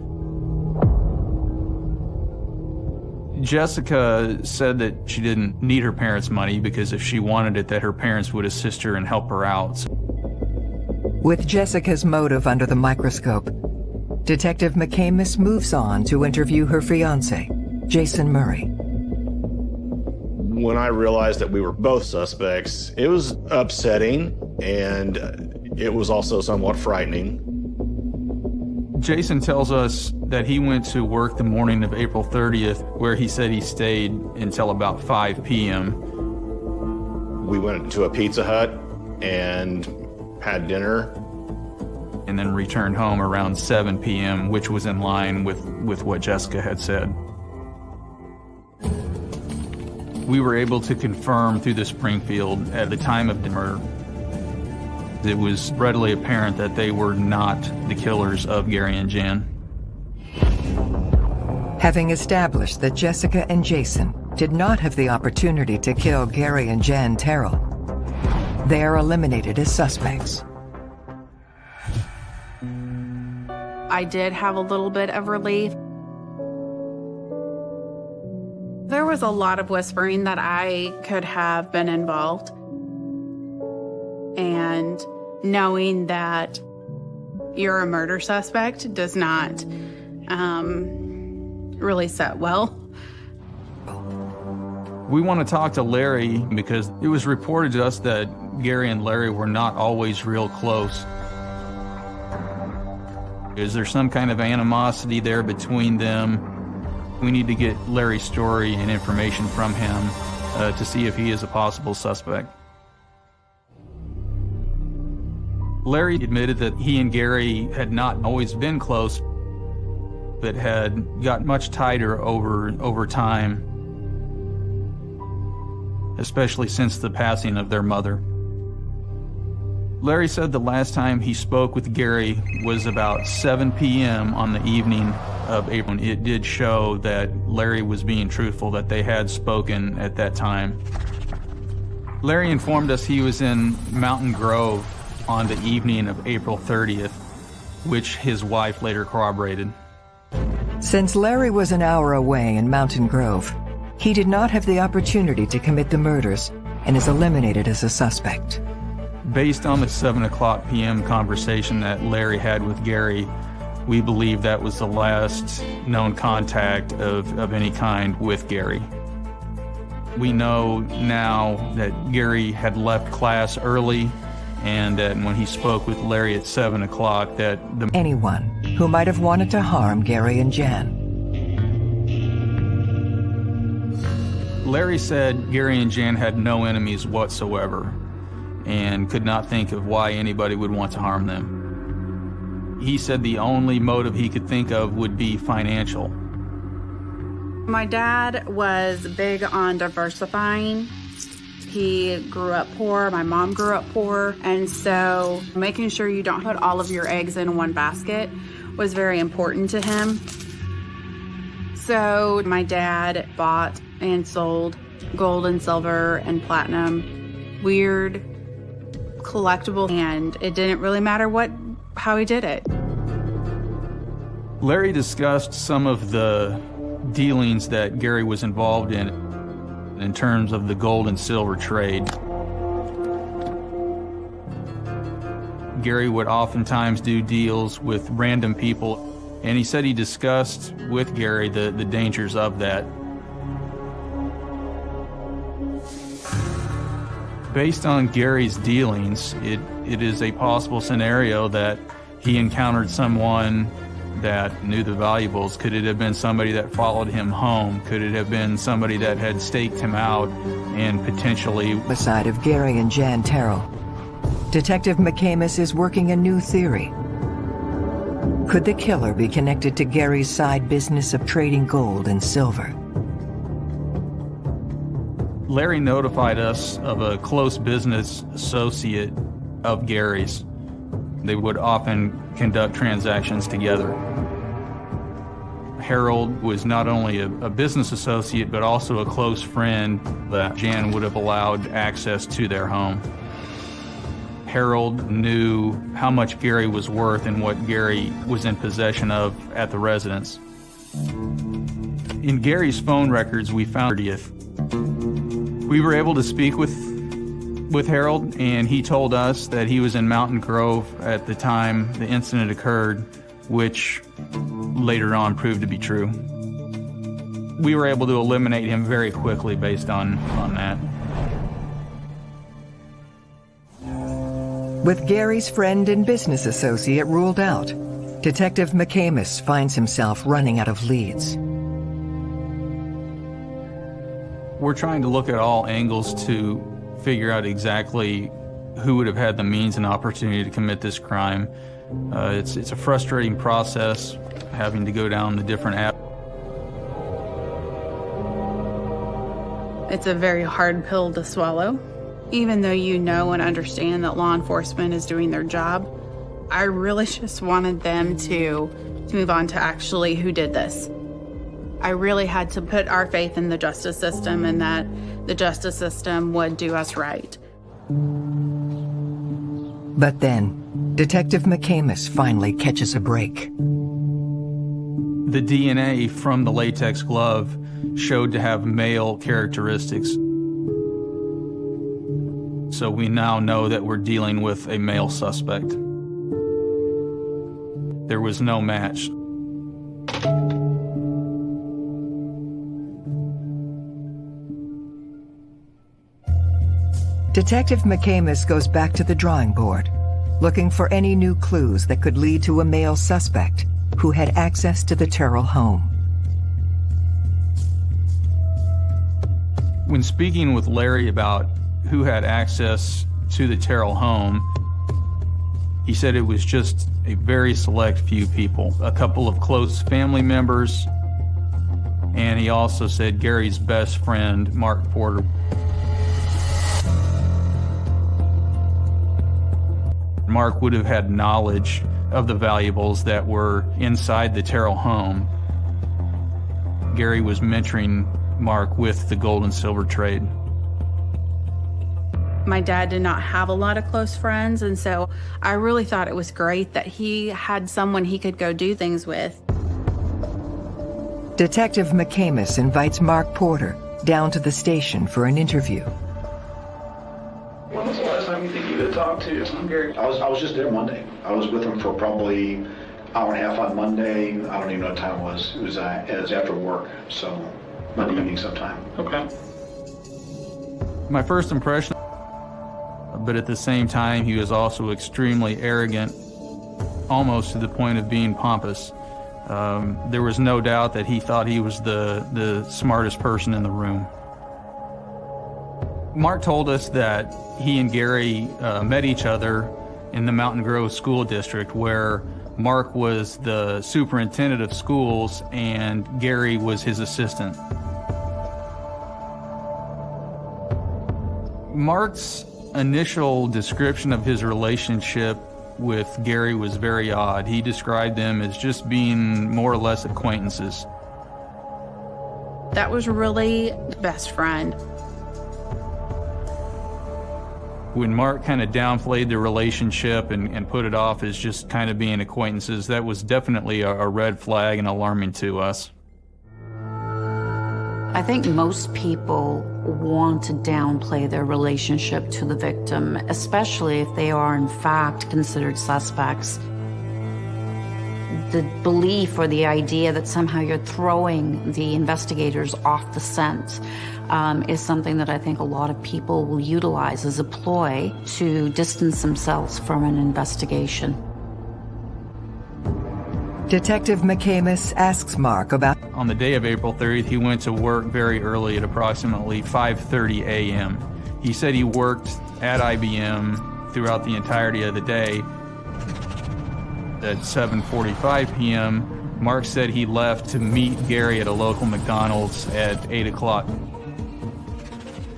Jessica said that she didn't need her parents' money because if she wanted it, that her parents would assist her and help her out. With Jessica's motive under the microscope, Detective McCamus moves on to interview her fiance, Jason Murray. When I realized that we were both suspects, it was upsetting and it was also somewhat frightening. Jason tells us that he went to work the morning of April 30th, where he said he stayed until about 5 p.m. We went to a Pizza Hut and had dinner. And then returned home around 7 p.m., which was in line with, with what Jessica had said. We were able to confirm through the Springfield at the time of the murder it was readily apparent that they were not the killers of Gary and Jan. Having established that Jessica and Jason did not have the opportunity to kill Gary and Jan Terrell, they are eliminated as suspects. I did have a little bit of relief. There was a lot of whispering that I could have been involved. And knowing that you're a murder suspect does not um, really set well. We want to talk to Larry because it was reported to us that Gary and Larry were not always real close. Is there some kind of animosity there between them? We need to get Larry's story and information from him uh, to see if he is a possible suspect. Larry admitted that he and Gary had not always been close, but had got much tighter over, over time, especially since the passing of their mother. Larry said the last time he spoke with Gary was about 7 p.m. on the evening of April. It did show that Larry was being truthful, that they had spoken at that time. Larry informed us he was in Mountain Grove on the evening of April 30th, which his wife later corroborated. Since Larry was an hour away in Mountain Grove, he did not have the opportunity to commit the murders and is eliminated as a suspect. Based on the 7 o'clock p.m. conversation that Larry had with Gary, we believe that was the last known contact of, of any kind with Gary. We know now that Gary had left class early and that when he spoke with Larry at 7 o'clock that the anyone who might have wanted to harm Gary and Jan. Larry said Gary and Jan had no enemies whatsoever and could not think of why anybody would want to harm them. He said the only motive he could think of would be financial. My dad was big on diversifying. He grew up poor, my mom grew up poor, and so making sure you don't put all of your eggs in one basket was very important to him. So my dad bought and sold gold and silver and platinum, weird, collectible, and it didn't really matter what how he did it. Larry discussed some of the dealings that Gary was involved in in terms of the gold and silver trade. Gary would oftentimes do deals with random people, and he said he discussed with Gary the, the dangers of that. Based on Gary's dealings, it, it is a possible scenario that he encountered someone that knew the valuables? Could it have been somebody that followed him home? Could it have been somebody that had staked him out and potentially... Beside of Gary and Jan Terrell, Detective McCamus is working a new theory. Could the killer be connected to Gary's side business of trading gold and silver? Larry notified us of a close business associate of Gary's. They would often conduct transactions together. Harold was not only a, a, business associate, but also a close friend that Jan would have allowed access to their home. Harold knew how much Gary was worth and what Gary was in possession of at the residence. In Gary's phone records, we found 30th. We were able to speak with with Harold, and he told us that he was in Mountain Grove at the time the incident occurred, which later on proved to be true. We were able to eliminate him very quickly based on, on that. With Gary's friend and business associate ruled out, Detective McCamus finds himself running out of leads. We're trying to look at all angles to figure out exactly who would have had the means and opportunity to commit this crime. Uh, it's, it's a frustrating process having to go down the different avenues. It's a very hard pill to swallow. Even though you know and understand that law enforcement is doing their job, I really just wanted them to, to move on to actually who did this. I really had to put our faith in the justice system and that the justice system would do us right. But then, Detective McCamus finally catches a break. The DNA from the latex glove showed to have male characteristics. So we now know that we're dealing with a male suspect. There was no match. Detective McCamus goes back to the drawing board, looking for any new clues that could lead to a male suspect who had access to the Terrell home. When speaking with Larry about who had access to the Terrell home, he said it was just a very select few people, a couple of close family members, and he also said Gary's best friend, Mark Porter. Mark would have had knowledge of the valuables that were inside the Terrell home. Gary was mentoring Mark with the gold and silver trade. My dad did not have a lot of close friends, and so I really thought it was great that he had someone he could go do things with. Detective McCamus invites Mark Porter down to the station for an interview time you think you had talked to Gary? I was, I was just there Monday. I was with him for probably hour and a half on Monday. I don't even know what time it was. It was, uh, it was after work, so Monday evening sometime. Okay. My first impression, but at the same time, he was also extremely arrogant, almost to the point of being pompous. Um, there was no doubt that he thought he was the, the smartest person in the room. Mark told us that he and Gary uh, met each other in the Mountain Grove School District where Mark was the superintendent of schools and Gary was his assistant. Mark's initial description of his relationship with Gary was very odd. He described them as just being more or less acquaintances. That was really best friend. When Mark kind of downplayed the relationship and, and put it off as just kind of being acquaintances, that was definitely a, a red flag and alarming to us. I think most people want to downplay their relationship to the victim, especially if they are in fact considered suspects. The belief or the idea that somehow you're throwing the investigators off the scent um, is something that I think a lot of people will utilize as a ploy to distance themselves from an investigation. Detective McCamus asks Mark about... On the day of April 30th, he went to work very early at approximately 5.30 a.m. He said he worked at IBM throughout the entirety of the day. At 7.45 p.m., Mark said he left to meet Gary at a local McDonald's at 8 o'clock,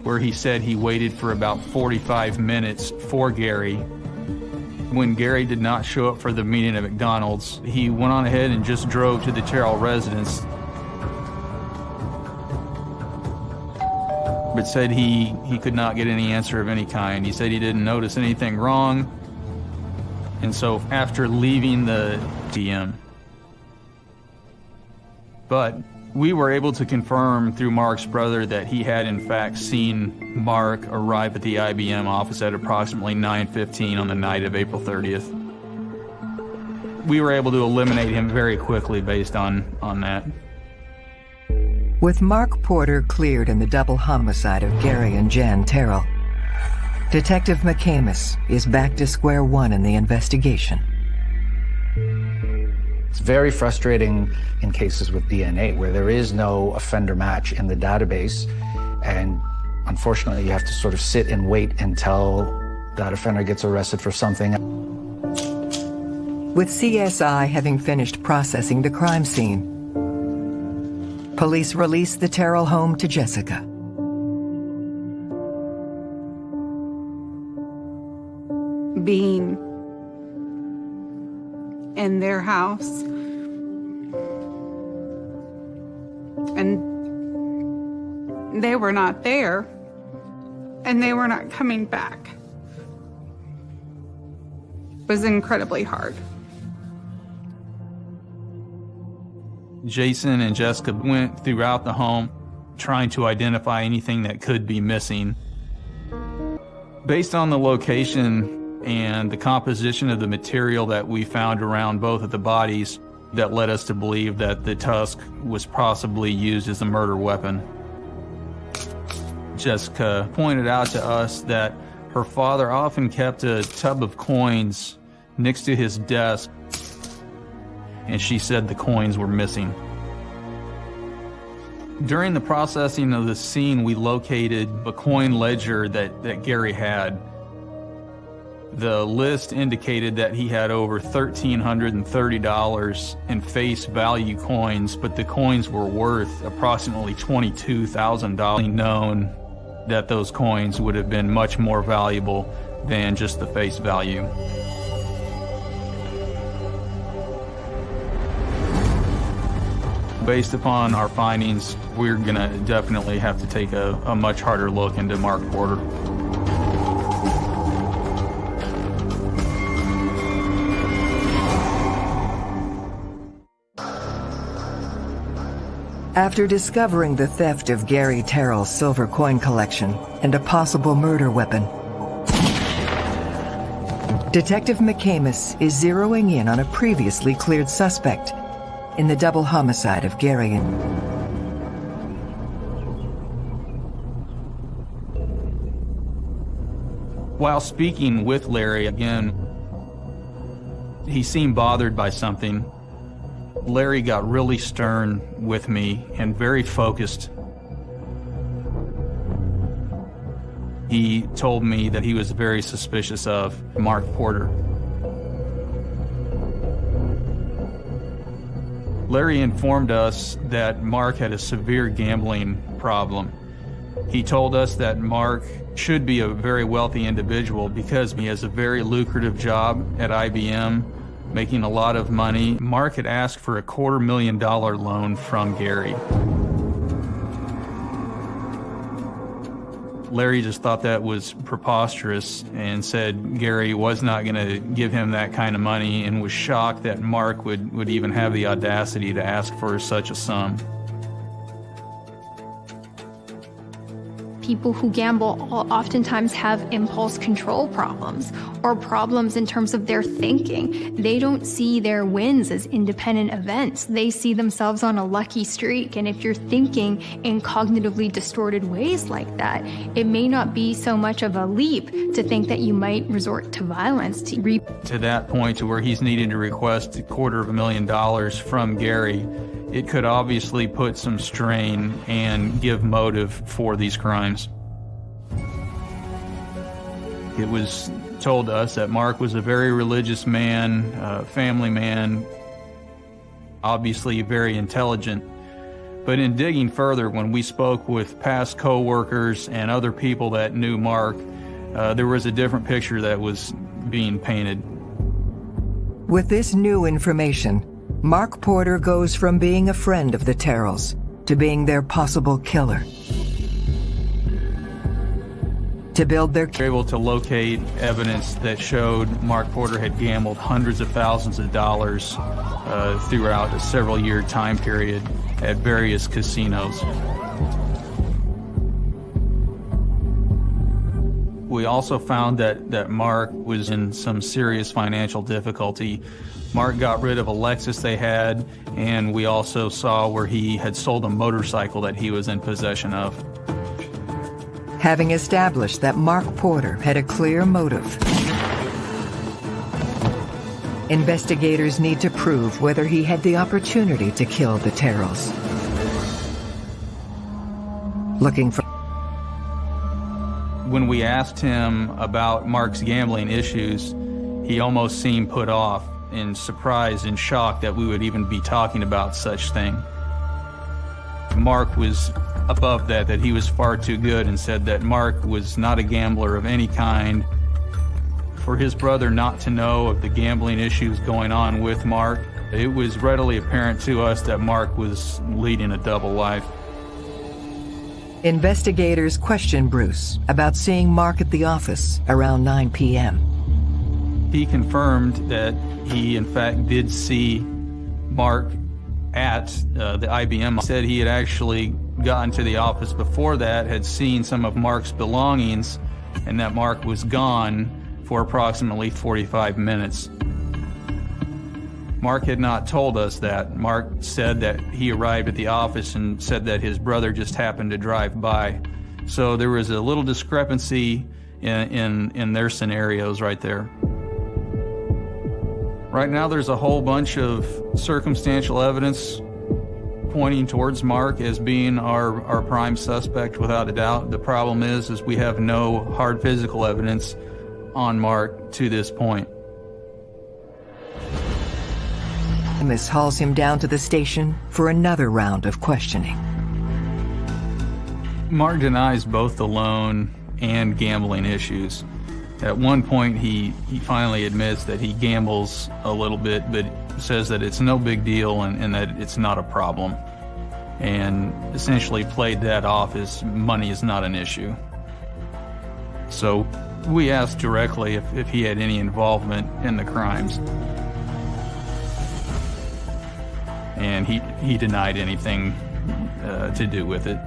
where he said he waited for about 45 minutes for Gary when Gary did not show up for the meeting at McDonald's, he went on ahead and just drove to the Terrell residence. But said he, he could not get any answer of any kind. He said he didn't notice anything wrong. And so after leaving the DM, but we were able to confirm through Mark's brother that he had in fact seen Mark arrive at the IBM office at approximately 9.15 on the night of April 30th. We were able to eliminate him very quickly based on, on that. With Mark Porter cleared in the double homicide of Gary and Jan Terrell, Detective McCamus is back to square one in the investigation. It's very frustrating in cases with DNA where there is no offender match in the database. And unfortunately, you have to sort of sit and wait until that offender gets arrested for something. With CSI having finished processing the crime scene, police release the Terrell home to Jessica. Being in their house. And they were not there. And they were not coming back. It was incredibly hard. Jason and Jessica went throughout the home trying to identify anything that could be missing. Based on the location and the composition of the material that we found around both of the bodies that led us to believe that the tusk was possibly used as a murder weapon. Jessica pointed out to us that her father often kept a tub of coins next to his desk, and she said the coins were missing. During the processing of the scene, we located a coin ledger that, that Gary had. The list indicated that he had over $1,330 in face value coins, but the coins were worth approximately $22,000. Known that those coins would have been much more valuable than just the face value. Based upon our findings, we're going to definitely have to take a, a much harder look into Mark Porter. After discovering the theft of Gary Terrell's silver coin collection and a possible murder weapon, Detective McCamus is zeroing in on a previously cleared suspect in the double homicide of Gary and... While speaking with Larry again, he seemed bothered by something Larry got really stern with me and very focused. he told me that he was very suspicious of Mark Porter. Larry informed us that Mark had a severe gambling problem. He told us that Mark should be a very wealthy individual because he has a very lucrative job at IBM, making a lot of money. Mark had asked for a quarter million dollar loan from Gary. Larry just thought that was preposterous and said Gary was not going to give him that kind of money and was shocked that Mark would, would even have the audacity to ask for such a sum. People who gamble oftentimes have impulse control problems or problems in terms of their thinking. They don't see their wins as independent events. They see themselves on a lucky streak. And if you're thinking in cognitively distorted ways like that, it may not be so much of a leap to think that you might resort to violence to re- To that point to where he's needing to request a quarter of a million dollars from Gary it could obviously put some strain and give motive for these crimes. It was told to us that Mark was a very religious man, family man, obviously very intelligent. But in digging further, when we spoke with past coworkers and other people that knew Mark, uh, there was a different picture that was being painted. With this new information, Mark Porter goes from being a friend of the Terrells to being their possible killer. To build their... They were able to locate evidence that showed Mark Porter had gambled hundreds of thousands of dollars uh, throughout a several year time period at various casinos. We also found that, that Mark was in some serious financial difficulty Mark got rid of a Lexus they had, and we also saw where he had sold a motorcycle that he was in possession of. Having established that Mark Porter had a clear motive, investigators need to prove whether he had the opportunity to kill the Terrells. Looking for when we asked him about Mark's gambling issues, he almost seemed put off in surprise and shock that we would even be talking about such thing. Mark was above that, that he was far too good and said that Mark was not a gambler of any kind. For his brother not to know of the gambling issues going on with Mark, it was readily apparent to us that Mark was leading a double life. Investigators questioned Bruce about seeing Mark at the office around 9 p.m. He confirmed that he, in fact, did see Mark at uh, the IBM. He said he had actually gotten to the office before that, had seen some of Mark's belongings, and that Mark was gone for approximately 45 minutes. Mark had not told us that. Mark said that he arrived at the office and said that his brother just happened to drive by. So there was a little discrepancy in, in, in their scenarios right there. Right now, there's a whole bunch of circumstantial evidence pointing towards Mark as being our, our prime suspect without a doubt. The problem is, is we have no hard physical evidence on Mark to this point. Miss hauls him down to the station for another round of questioning. Mark denies both the loan and gambling issues. At one point, he, he finally admits that he gambles a little bit, but says that it's no big deal and, and that it's not a problem. And essentially played that off as money is not an issue. So we asked directly if, if he had any involvement in the crimes. And he, he denied anything uh, to do with it.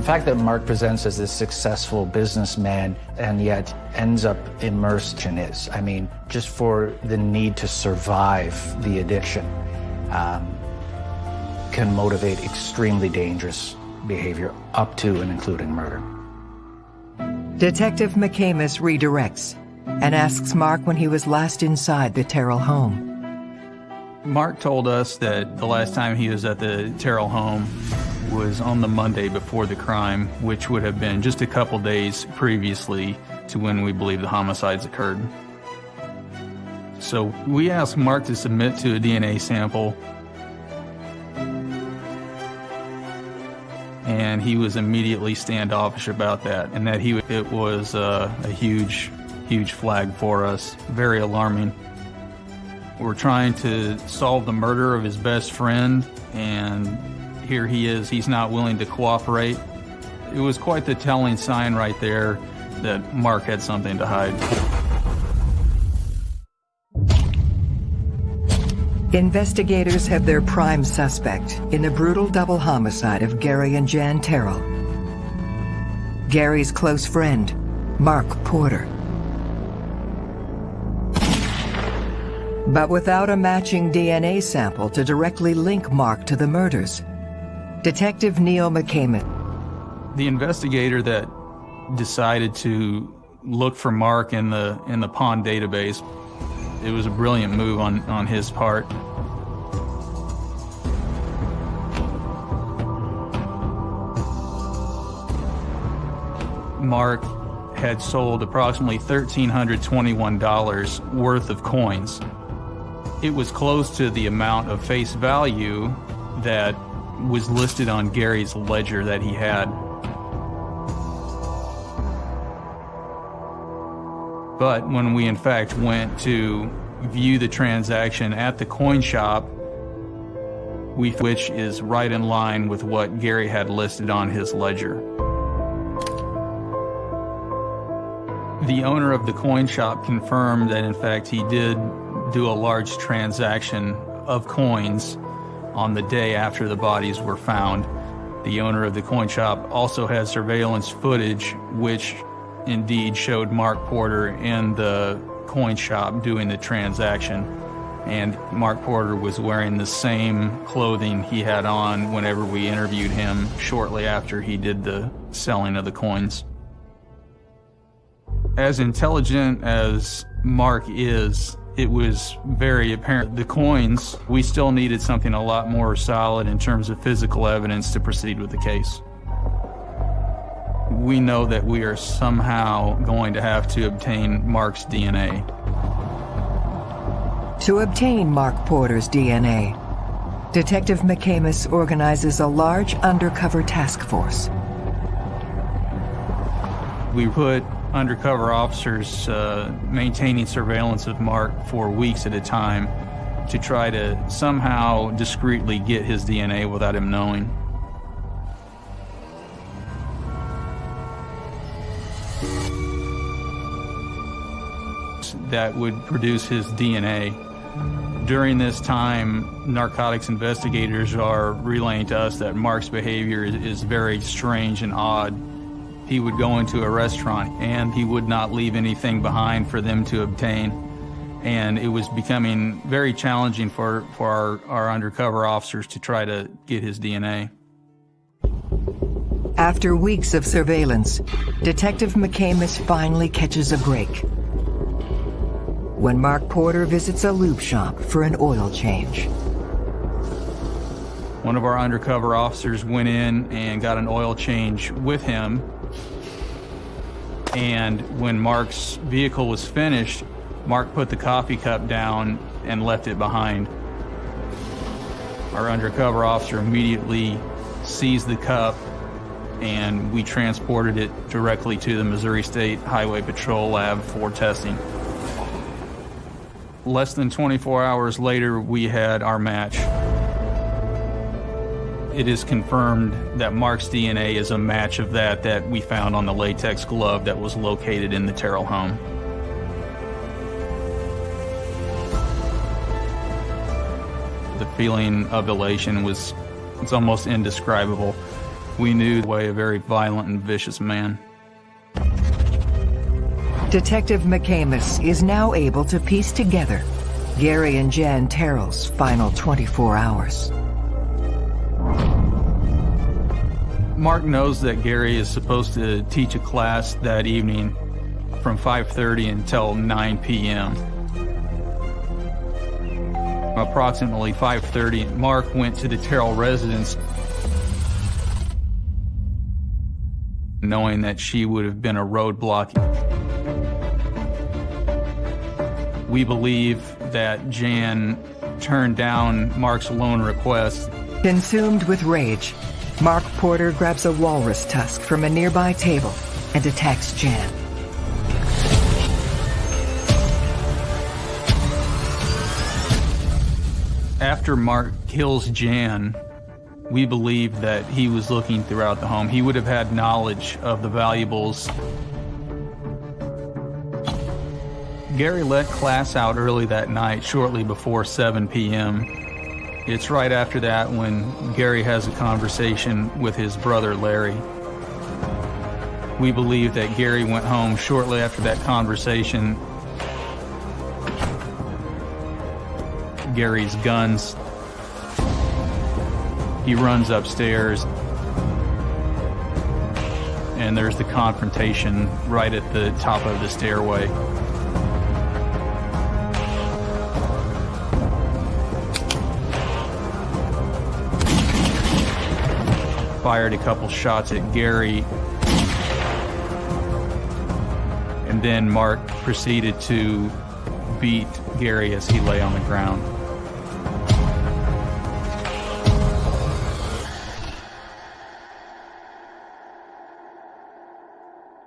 The fact that Mark presents as this successful businessman and yet ends up immersed in his, I mean, just for the need to survive the addiction, um, can motivate extremely dangerous behavior up to and including murder. Detective McCamus redirects and asks Mark when he was last inside the Terrell home. Mark told us that the last time he was at the Terrell home was on the Monday before the crime, which would have been just a couple days previously to when we believe the homicides occurred. So we asked Mark to submit to a DNA sample, and he was immediately standoffish about that, and that he it was uh, a huge, huge flag for us, very alarming. We're trying to solve the murder of his best friend, and here he is. He's not willing to cooperate. It was quite the telling sign right there that Mark had something to hide. Investigators have their prime suspect in the brutal double homicide of Gary and Jan Terrell. Gary's close friend, Mark Porter. But without a matching DNA sample to directly link Mark to the murders, Detective Neil McCamus. The investigator that decided to look for Mark in the in the pawn database, it was a brilliant move on, on his part. Mark had sold approximately $1,321 worth of coins. It was close to the amount of face value that was listed on Gary's ledger that he had. But when we in fact went to view the transaction at the coin shop, we, which is right in line with what Gary had listed on his ledger. The owner of the coin shop confirmed that in fact he did do a large transaction of coins on the day after the bodies were found. The owner of the coin shop also had surveillance footage which indeed showed Mark Porter in the coin shop doing the transaction. And Mark Porter was wearing the same clothing he had on whenever we interviewed him shortly after he did the selling of the coins. As intelligent as Mark is, it was very apparent. The coins, we still needed something a lot more solid in terms of physical evidence to proceed with the case. We know that we are somehow going to have to obtain Mark's DNA. To obtain Mark Porter's DNA, Detective McCamus organizes a large undercover task force. We put undercover officers uh, maintaining surveillance of Mark for weeks at a time to try to somehow discreetly get his DNA without him knowing. That would produce his DNA. During this time, narcotics investigators are relaying to us that Mark's behavior is very strange and odd he would go into a restaurant and he would not leave anything behind for them to obtain. And it was becoming very challenging for, for our, our undercover officers to try to get his DNA. After weeks of surveillance, Detective McCamus finally catches a break. When Mark Porter visits a lube shop for an oil change. One of our undercover officers went in and got an oil change with him and when Mark's vehicle was finished, Mark put the coffee cup down and left it behind. Our undercover officer immediately seized the cup and we transported it directly to the Missouri State Highway Patrol lab for testing. Less than 24 hours later, we had our match. It is confirmed that Mark's DNA is a match of that that we found on the latex glove that was located in the Terrell home. The feeling of elation was it's almost indescribable. We knew the way a very violent and vicious man. Detective McCamus is now able to piece together Gary and Jan Terrell's final 24 hours. Mark knows that Gary is supposed to teach a class that evening from 5.30 until 9 p.m. Approximately 5.30, Mark went to the Terrell residence knowing that she would have been a roadblock. We believe that Jan turned down Mark's loan request. Consumed with rage, Porter grabs a walrus tusk from a nearby table and attacks Jan. After Mark kills Jan, we believe that he was looking throughout the home. He would have had knowledge of the valuables. Gary let class out early that night, shortly before 7 p.m. It's right after that when Gary has a conversation with his brother Larry. We believe that Gary went home shortly after that conversation. Gary's guns. He runs upstairs and there's the confrontation right at the top of the stairway. Fired a couple shots at Gary and then Mark proceeded to beat Gary as he lay on the ground.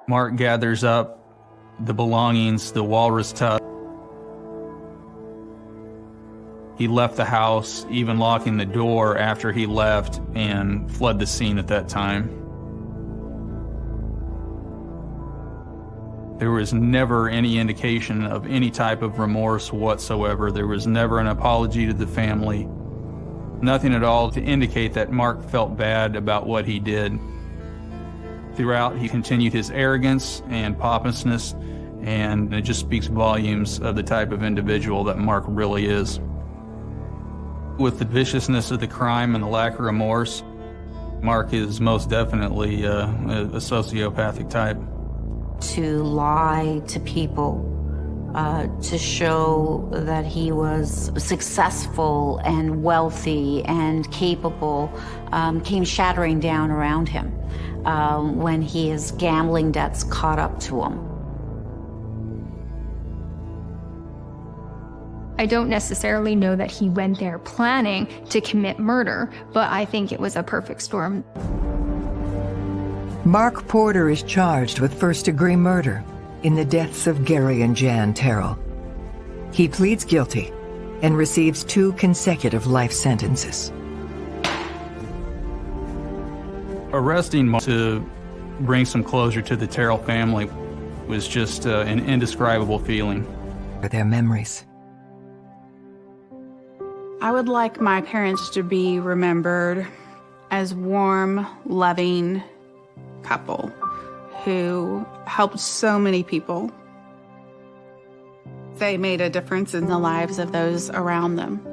Mark gathers up the belongings, the walrus tusk. He left the house, even locking the door after he left, and fled the scene at that time. There was never any indication of any type of remorse whatsoever. There was never an apology to the family. Nothing at all to indicate that Mark felt bad about what he did. Throughout, he continued his arrogance and pompousness, and it just speaks volumes of the type of individual that Mark really is. With the viciousness of the crime and the lack of remorse, Mark is most definitely uh, a sociopathic type. To lie to people, uh, to show that he was successful and wealthy and capable, um, came shattering down around him um, when his gambling debts caught up to him. I don't necessarily know that he went there planning to commit murder, but I think it was a perfect storm. Mark Porter is charged with first-degree murder in the deaths of Gary and Jan Terrell. He pleads guilty and receives two consecutive life sentences. Arresting Mark to bring some closure to the Terrell family was just uh, an indescribable feeling. Their memories. I would like my parents to be remembered as warm, loving couple who helped so many people. They made a difference in the lives of those around them.